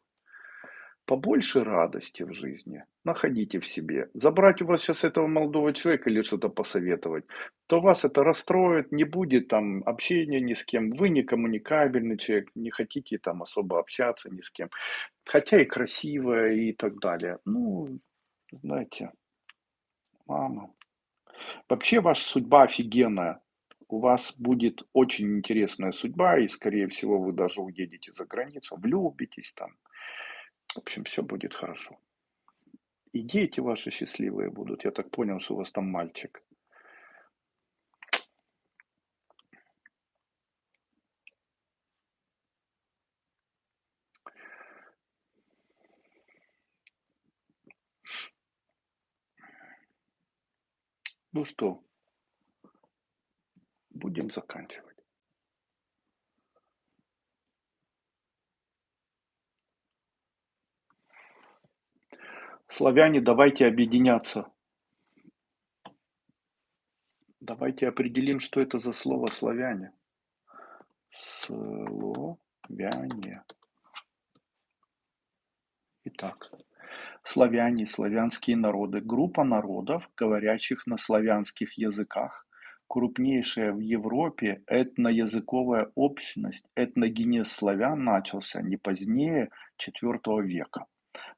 Побольше радости в жизни находите в себе. Забрать у вас сейчас этого молодого человека или что-то посоветовать, то вас это расстроит, не будет там общения ни с кем. Вы не коммуникабельный человек, не хотите там особо общаться ни с кем. Хотя и красивая и так далее. Ну, знаете, мама, Вообще ваша судьба офигенная. У вас будет очень интересная судьба, и, скорее всего, вы даже уедете за границу, влюбитесь там. В общем, все будет хорошо. И дети ваши счастливые будут. Я так понял, что у вас там мальчик. Ну что, будем заканчивать. Славяне, давайте объединяться. Давайте определим, что это за слово славяне. Словяне. Итак, Славяне, славянские народы – группа народов, говорящих на славянских языках, крупнейшая в Европе этноязыковая общность, этногенез славян начался не позднее IV века.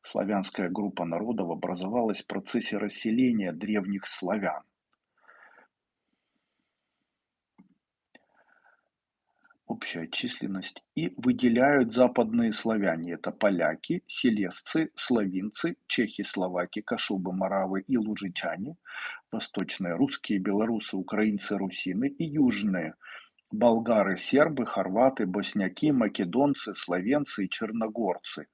Славянская группа народов образовалась в процессе расселения древних славян. Общая численность, и выделяют западные славяне. Это поляки, селезцы, славинцы, чехи, словаки, кашубы, маравы и лужичане, восточные русские, белорусы, украинцы, русины и южные болгары, сербы, хорваты, босняки, македонцы, словенцы и черногорцы.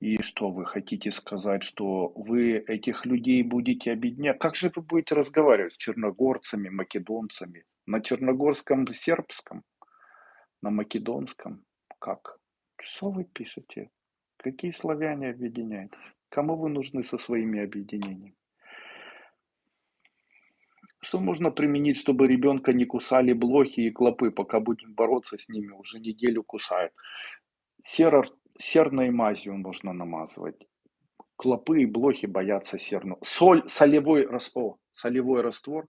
И что вы хотите сказать, что вы этих людей будете объединять? Как же вы будете разговаривать с черногорцами, македонцами? На черногорском, сербском? На македонском? Как? Что вы пишете? Какие славяне объединяетесь? Кому вы нужны со своими объединениями? Что можно применить, чтобы ребенка не кусали блохи и клопы, пока будем бороться с ними, уже неделю кусают? Серор серной мазью можно намазывать. Клопы и блохи боятся серну. Соль, солевой раствор, солевой раствор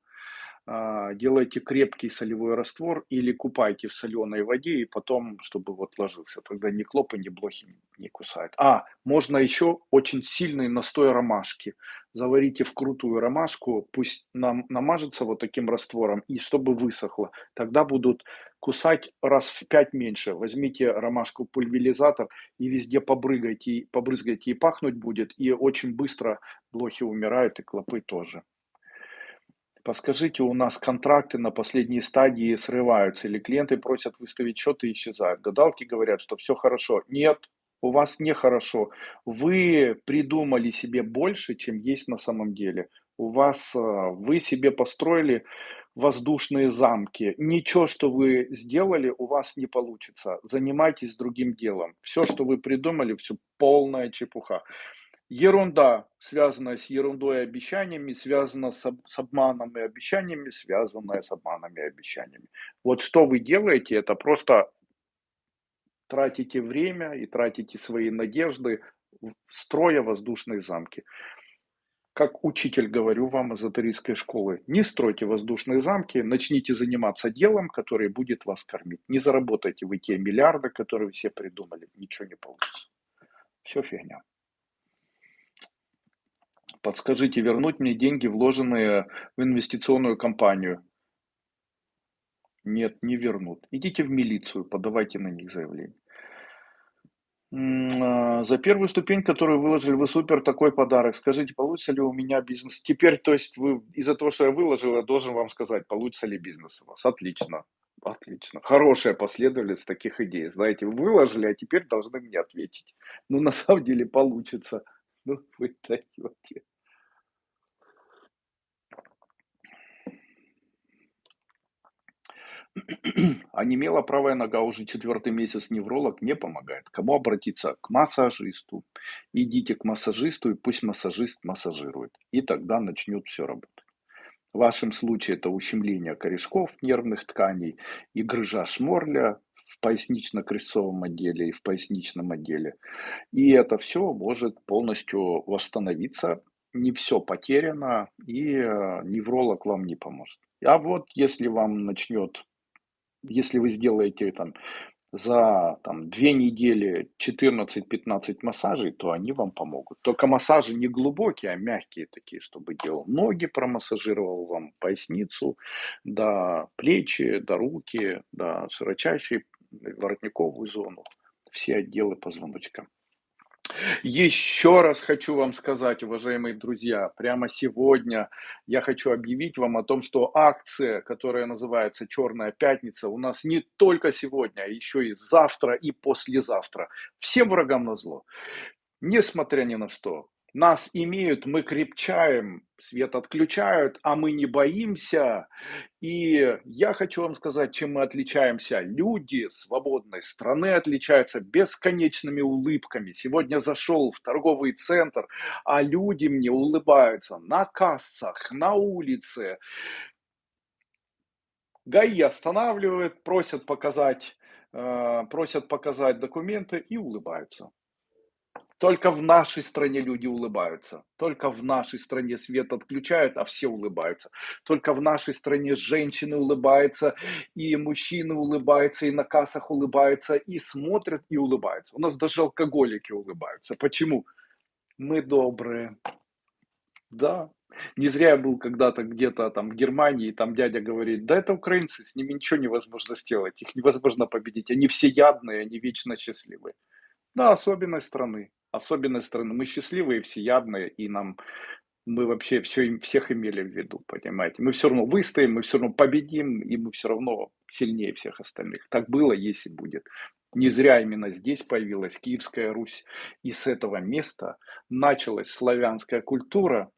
делайте крепкий солевой раствор или купайте в соленой воде и потом, чтобы вот ложился. Тогда ни клопы, ни блохи не кусают. А, можно еще очень сильный настой ромашки. Заварите в крутую ромашку, пусть нам намажется вот таким раствором и чтобы высохло. Тогда будут кусать раз в пять меньше. Возьмите ромашку пульверизатор и везде побрызгайте, побрызгайте и пахнуть будет. И очень быстро блохи умирают и клопы тоже. Подскажите, у нас контракты на последней стадии срываются, или клиенты просят выставить счет и исчезают. Гадалки говорят, что все хорошо. Нет, у вас нехорошо. Вы придумали себе больше, чем есть на самом деле. У вас, а, вы себе построили воздушные замки. Ничего, что вы сделали, у вас не получится. Занимайтесь другим делом. Все, что вы придумали, все полная чепуха. Ерунда, связанная с ерундой и обещаниями, связана с, с обманом и обещаниями, связанная с обманами и обещаниями. Вот что вы делаете, это просто тратите время и тратите свои надежды, строя воздушные замки. Как учитель говорю вам эзотерической школы, не стройте воздушные замки, начните заниматься делом, которое будет вас кормить. Не заработайте вы те миллиарды, которые все придумали, ничего не получится. Все фигня. Подскажите, вернуть мне деньги, вложенные в инвестиционную компанию? Нет, не вернут. Идите в милицию, подавайте на них заявление. А, за первую ступень, которую выложили, вы супер такой подарок. Скажите, получится ли у меня бизнес? Теперь, то есть, вы из-за того, что я выложил, я должен вам сказать, получится ли бизнес у вас. Отлично. Отлично. Хорошая последовательность таких идей. Знаете, вы выложили, а теперь должны мне ответить. Ну, на самом деле получится. Ну, вы даете. Онемела правая нога уже четвертый месяц, невролог не помогает. Кому обратиться? К массажисту. Идите к массажисту и пусть массажист массажирует. И тогда начнет все работать. В вашем случае это ущемление корешков нервных тканей и грыжа шморля в пояснично-крестцовом отделе и в поясничном отделе. И это все может полностью восстановиться. Не все потеряно, и э, невролог вам не поможет. А вот если вам начнет если вы сделаете там за там, две недели 14-15 массажей, то они вам помогут. Только массажи не глубокие, а мягкие такие, чтобы делал ноги, промассажировал вам поясницу, до плечи, до руки, до широчайшей воротниковую зону, все отделы позвоночка. Еще раз хочу вам сказать, уважаемые друзья, прямо сегодня я хочу объявить вам о том, что акция, которая называется «Черная пятница», у нас не только сегодня, а еще и завтра и послезавтра. Всем врагам на зло. Несмотря ни на что, нас имеют, мы крепчаем, свет отключают, а мы не боимся. И я хочу вам сказать, чем мы отличаемся. Люди свободной страны отличаются бесконечными улыбками. Сегодня зашел в торговый центр, а люди мне улыбаются на кассах, на улице. ГАИ останавливают, просят показать, э, просят показать документы и улыбаются. Только в нашей стране люди улыбаются. Только в нашей стране свет отключают, а все улыбаются. Только в нашей стране женщины улыбаются, и мужчины улыбаются, и на кассах улыбаются, и смотрят, и улыбаются. У нас даже алкоголики улыбаются. Почему? Мы добрые. Да. Не зря я был когда-то где-то там в Германии, и там дядя говорит, да это украинцы, с ними ничего невозможно сделать, их невозможно победить, они все ядные, они вечно счастливые. Да, особенность страны особенность страны. Мы счастливые, всеядные, и нам мы вообще все, всех имели в виду, понимаете. Мы все равно выстоим, мы все равно победим, и мы все равно сильнее всех остальных. Так было, есть и будет. Не зря именно здесь появилась Киевская Русь, и с этого места началась славянская культура,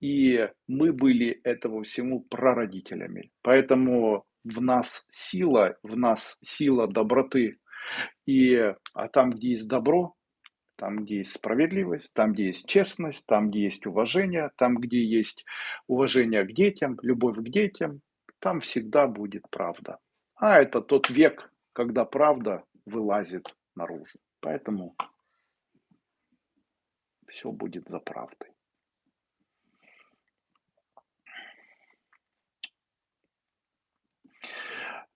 и мы были этого всему прародителями. Поэтому в нас сила, в нас сила доброты, и, а там, где есть добро, там, где есть справедливость, там, где есть честность, там, где есть уважение, там, где есть уважение к детям, любовь к детям, там всегда будет правда. А это тот век, когда правда вылазит наружу. Поэтому все будет за правдой.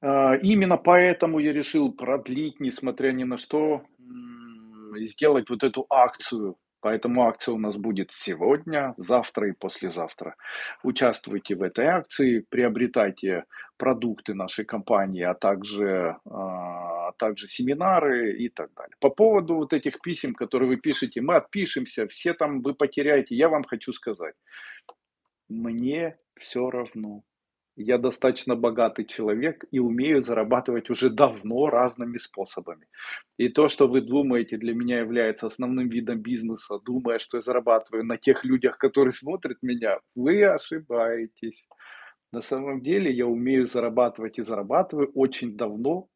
А, именно поэтому я решил продлить, несмотря ни на что, сделать вот эту акцию. Поэтому акция у нас будет сегодня, завтра и послезавтра. Участвуйте в этой акции, приобретайте продукты нашей компании, а также, а, а также семинары и так далее. По поводу вот этих писем, которые вы пишете, мы отпишемся, все там вы потеряете. Я вам хочу сказать, мне все равно. Я достаточно богатый человек и умею зарабатывать уже давно разными способами. И то, что вы думаете, для меня является основным видом бизнеса, думая, что я зарабатываю на тех людях, которые смотрят меня, вы ошибаетесь. На самом деле я умею зарабатывать и зарабатываю очень давно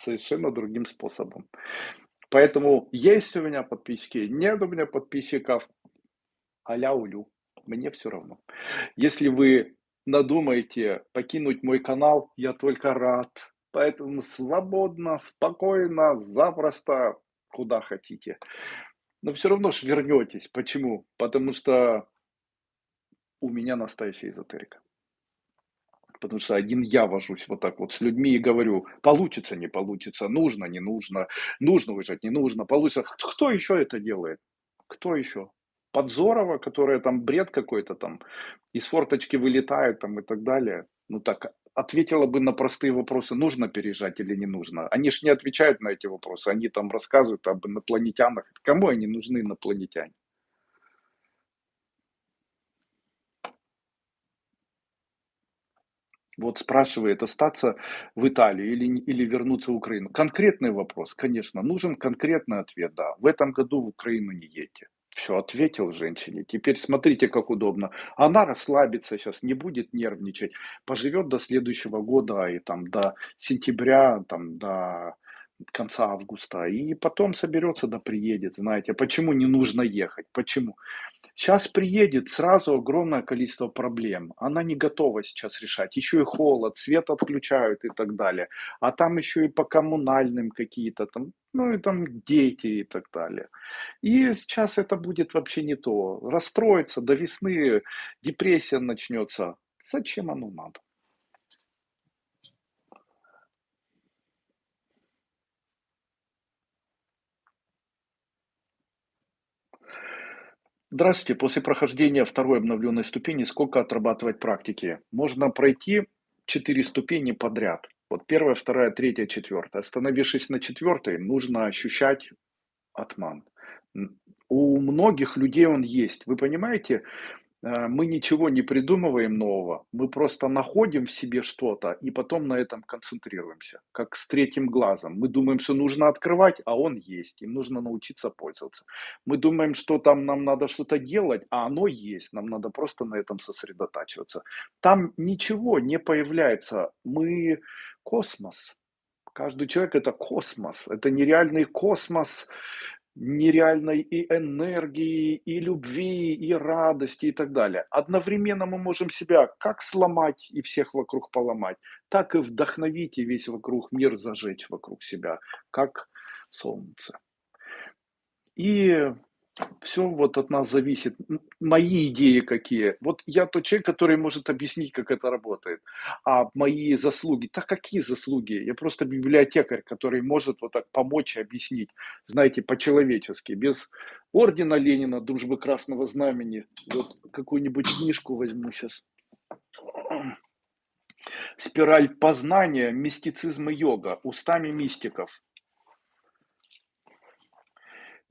совершенно другим способом. Поэтому есть у меня подписчики, нет у меня подписчиков, аля улю, мне все равно. Если вы надумаете покинуть мой канал, я только рад. Поэтому свободно, спокойно, запросто, куда хотите. Но все равно ж вернетесь. Почему? Потому что у меня настоящая эзотерика. Потому что один я вожусь вот так вот с людьми и говорю, получится, не получится, нужно, не нужно, нужно выжать, не нужно, получится. Кто еще это делает? Кто еще? Подзорова, которая там бред какой-то там, из форточки вылетает там и так далее. Ну так, ответила бы на простые вопросы, нужно переезжать или не нужно. Они же не отвечают на эти вопросы, они там рассказывают об инопланетянах. Кому они нужны, инопланетяне? Вот спрашивает, остаться в Италии или, или вернуться в Украину. Конкретный вопрос, конечно, нужен конкретный ответ, да. В этом году в Украину не едьте. Все, ответил женщине. Теперь смотрите, как удобно. Она расслабится сейчас, не будет нервничать. Поживет до следующего года и там до сентября, там до конца августа. И потом соберется, да приедет. Знаете, почему не нужно ехать? Почему? Сейчас приедет сразу огромное количество проблем. Она не готова сейчас решать. Еще и холод, свет отключают и так далее. А там еще и по коммунальным какие-то там, ну и там дети и так далее. И сейчас это будет вообще не то. Расстроится до весны, депрессия начнется. Зачем оно надо? Здравствуйте. После прохождения второй обновленной ступени сколько отрабатывать практики? Можно пройти четыре ступени подряд. Вот первая, вторая, третья, четвертая. Остановившись на четвертой, нужно ощущать атман. У многих людей он есть. Вы понимаете, мы ничего не придумываем нового, мы просто находим в себе что-то и потом на этом концентрируемся, как с третьим глазом. Мы думаем, что нужно открывать, а он есть, им нужно научиться пользоваться. Мы думаем, что там нам надо что-то делать, а оно есть, нам надо просто на этом сосредотачиваться. Там ничего не появляется, мы космос. Каждый человек это космос, это нереальный космос, нереальной и энергии, и любви, и радости и так далее. Одновременно мы можем себя как сломать и всех вокруг поломать, так и вдохновить и весь вокруг мир зажечь вокруг себя, как солнце. И все вот от нас зависит. Мои идеи какие. Вот я тот человек, который может объяснить, как это работает. А мои заслуги, так какие заслуги? Я просто библиотекарь, который может вот так помочь и объяснить, знаете, по-человечески, без ордена Ленина, дружбы Красного Знамени. Вот какую-нибудь книжку возьму сейчас. Спираль познания, мистицизм и йога, устами мистиков.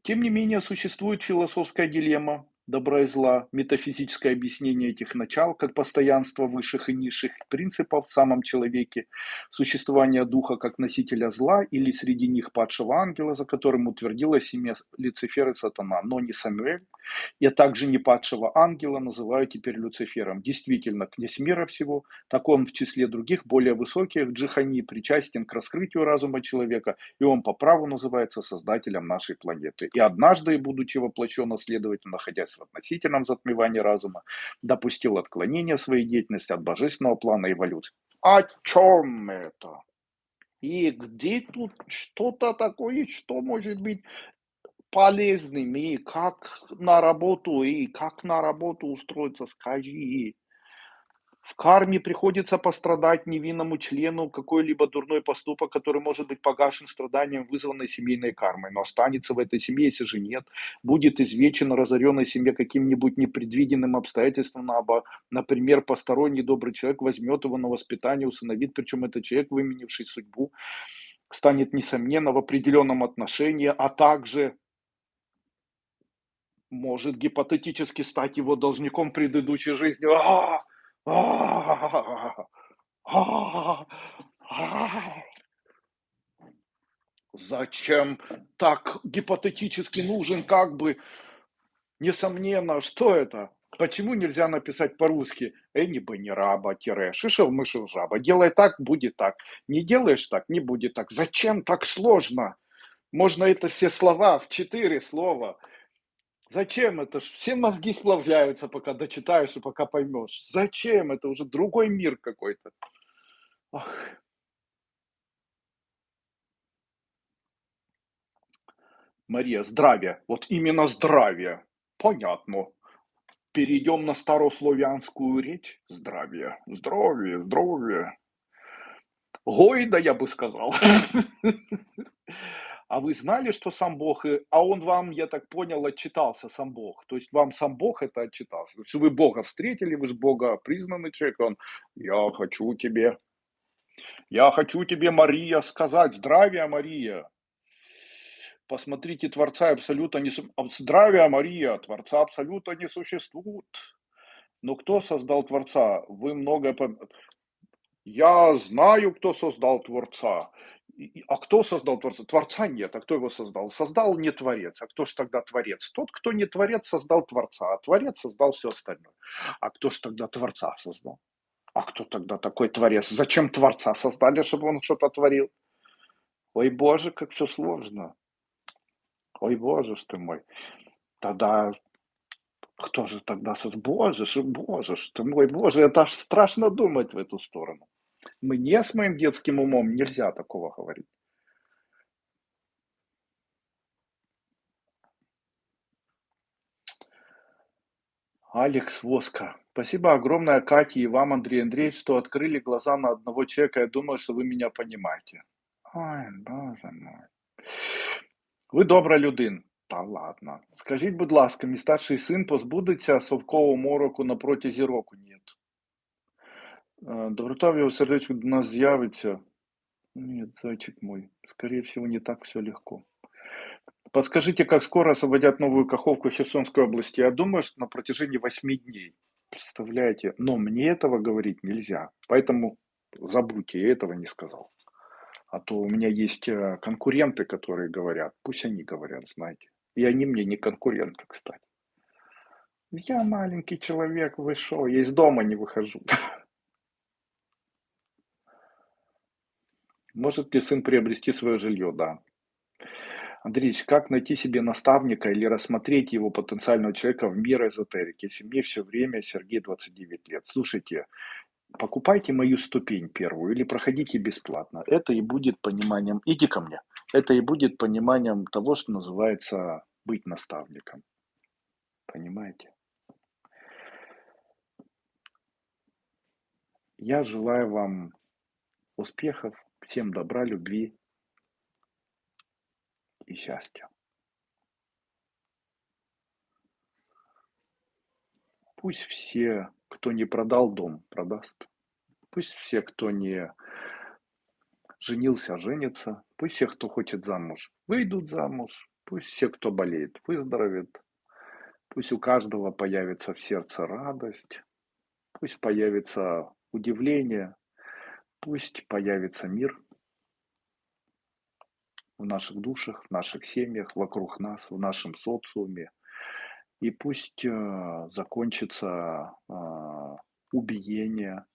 Тем не менее, существует философская дилемма. Добра и зла, метафизическое объяснение этих начал, как постоянство высших и низших принципов в самом человеке, существование духа как носителя зла или среди них падшего ангела, за которым утвердилось имя Люцифер и Сатана, но не Самуэль, я также не падшего ангела называю теперь Люцифером. Действительно, князь мира всего, так он в числе других более высоких джихани причастен к раскрытию разума человека, и он по праву называется создателем нашей планеты. И однажды, будучи воплощен, следовательно, находясь в относительном затмевании разума, допустил отклонение своей деятельности от божественного плана эволюции. О чем это? И где тут что-то такое, что может быть полезным, и как на работу, и как на работу устроиться, скажи. В карме приходится пострадать невинному члену какой-либо дурной поступок, который может быть погашен страданием, вызванной семейной кармой, но останется в этой семье, если же нет, будет извечен разоренной семье каким-нибудь непредвиденным обстоятельством, например, посторонний добрый человек возьмет его на воспитание, усыновит, причем этот человек, выменивший судьбу, станет, несомненно, в определенном отношении, а также может гипотетически стать его должником предыдущей жизни. А-а-а! Зачем так гипотетически нужен как бы, несомненно, что это? Почему нельзя написать по-русски «Эни не раба, тире, шишел мышел жаба». Делай так, будет так. Не делаешь так, не будет так. Зачем так сложно? Можно это все слова в четыре слова – Зачем это? Все мозги сплавляются, пока дочитаешь и пока поймешь. Зачем? Это уже другой мир какой-то. Ах. Мария, здравие. Вот именно здравие. Понятно. Перейдем на старославянскую речь. Здравие, здравие, здравие. Гойда, я бы сказал. А вы знали, что сам Бог, а он вам, я так понял, отчитался сам Бог. То есть вам сам Бог это отчитался. То есть вы Бога встретили, вы же Бога признанный человек, он, я хочу тебе, я хочу тебе, Мария, сказать, здравия, Мария. Посмотрите, Творца абсолютно не... Здравия, Мария, Творца абсолютно не существует. Но кто создал Творца? Вы много... Я знаю, кто создал Творца. А кто создал Творца? Творца нет. А кто его создал? Создал не Творец. А кто же тогда Творец? Тот, кто не Творец, создал Творца. А Творец создал все остальное. А кто же тогда Творца создал? А кто тогда такой Творец? Зачем Творца создали, чтобы он что-то творил? Ой, Боже, как все сложно. Ой, Боже ж ты мой. Тогда кто же тогда создал? Боже ж, Боже ж ты мой, Боже, это аж страшно думать в эту сторону. Мне с моим детским умом нельзя такого говорить. Алекс Воска. Спасибо огромное Кате и вам, Андрей Андреевич, что открыли глаза на одного человека. Я думаю, что вы меня понимаете. Ой, боже мой. Ви добра людина. Та ладно. Скажіть, будь ласка, мій старший син позбудеться совкового мороку на протязі року? Ні. Доброта в его сердечку до нас з'явиться. Нет, зайчик мой, скорее всего, не так все легко. Подскажите, как скоро освободят новую Каховку Херсонской области? Я думаю, что на протяжении восьми дней. Представляете? Но мне этого говорить нельзя. Поэтому забудьте, я этого не сказал. А то у меня есть э, конкуренты, которые говорят. Пусть они говорят, знаете. И они мне не конкуренты, кстати. Я маленький человек, вышел, я из дома не выхожу. Может ли сын приобрести свое жилье? Да. Андреевич, как найти себе наставника или рассмотреть его потенциального человека в мир эзотерики, если мне все время Сергей 29 лет? Слушайте, покупайте мою ступень первую или проходите бесплатно. Это и будет пониманием, иди ко мне, это и будет пониманием того, что называется быть наставником. Понимаете? Я желаю вам успехов, Всем добра, любви и счастья. Пусть все, кто не продал дом, продаст. Пусть все, кто не женился, женится. Пусть все, кто хочет замуж, выйдут замуж. Пусть все, кто болеет, выздоровеет. Пусть у каждого появится в сердце радость, пусть появится удивление, пусть появится мир в наших душах, в наших семьях, вокруг нас, в нашем социуме. И пусть э, закончится э, убиение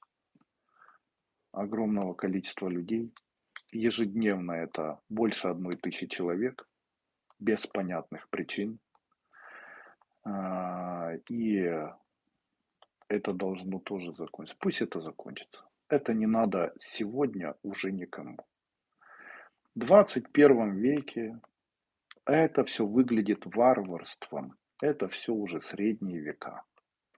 огромного количества людей. Ежедневно это больше одной тысячи человек без понятных причин. А, и это должно тоже закончиться. Пусть это закончится. Это не надо сегодня уже никому. В 21 веке это все выглядит варварством. Это все уже средние века.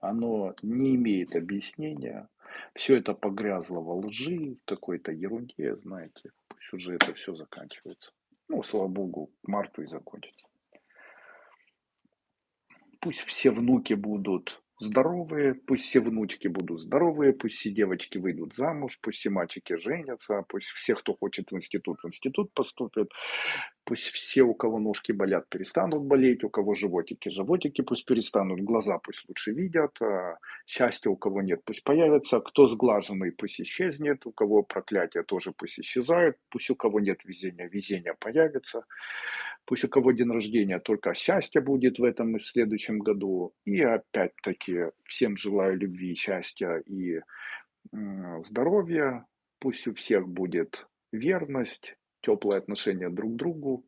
Оно не имеет объяснения. Все это погрязло во лжи, в какой-то ерунде, знаете. Пусть уже это все заканчивается. Ну, слава богу, к марту и закончится. Пусть все внуки будут здоровые, пусть все внучки будут здоровые, пусть все девочки выйдут замуж, пусть все мальчики женятся, пусть все, кто хочет в институт, в институт поступят, пусть все, у кого ножки болят, перестанут болеть, у кого животики, животики пусть перестанут, глаза пусть лучше видят, а счастья у кого нет, пусть появится, кто сглаженный, пусть исчезнет, у кого проклятие тоже пусть исчезает, пусть у кого нет везения, везение появится, Пусть у кого день рождения только счастье будет в этом и в следующем году. И опять-таки всем желаю любви, счастья и здоровья. Пусть у всех будет верность, теплое отношение друг к другу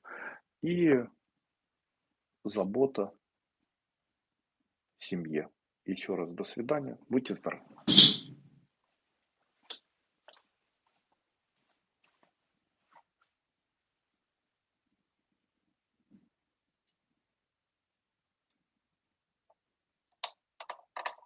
и забота в семье. Еще раз до свидания. Будьте здоровы.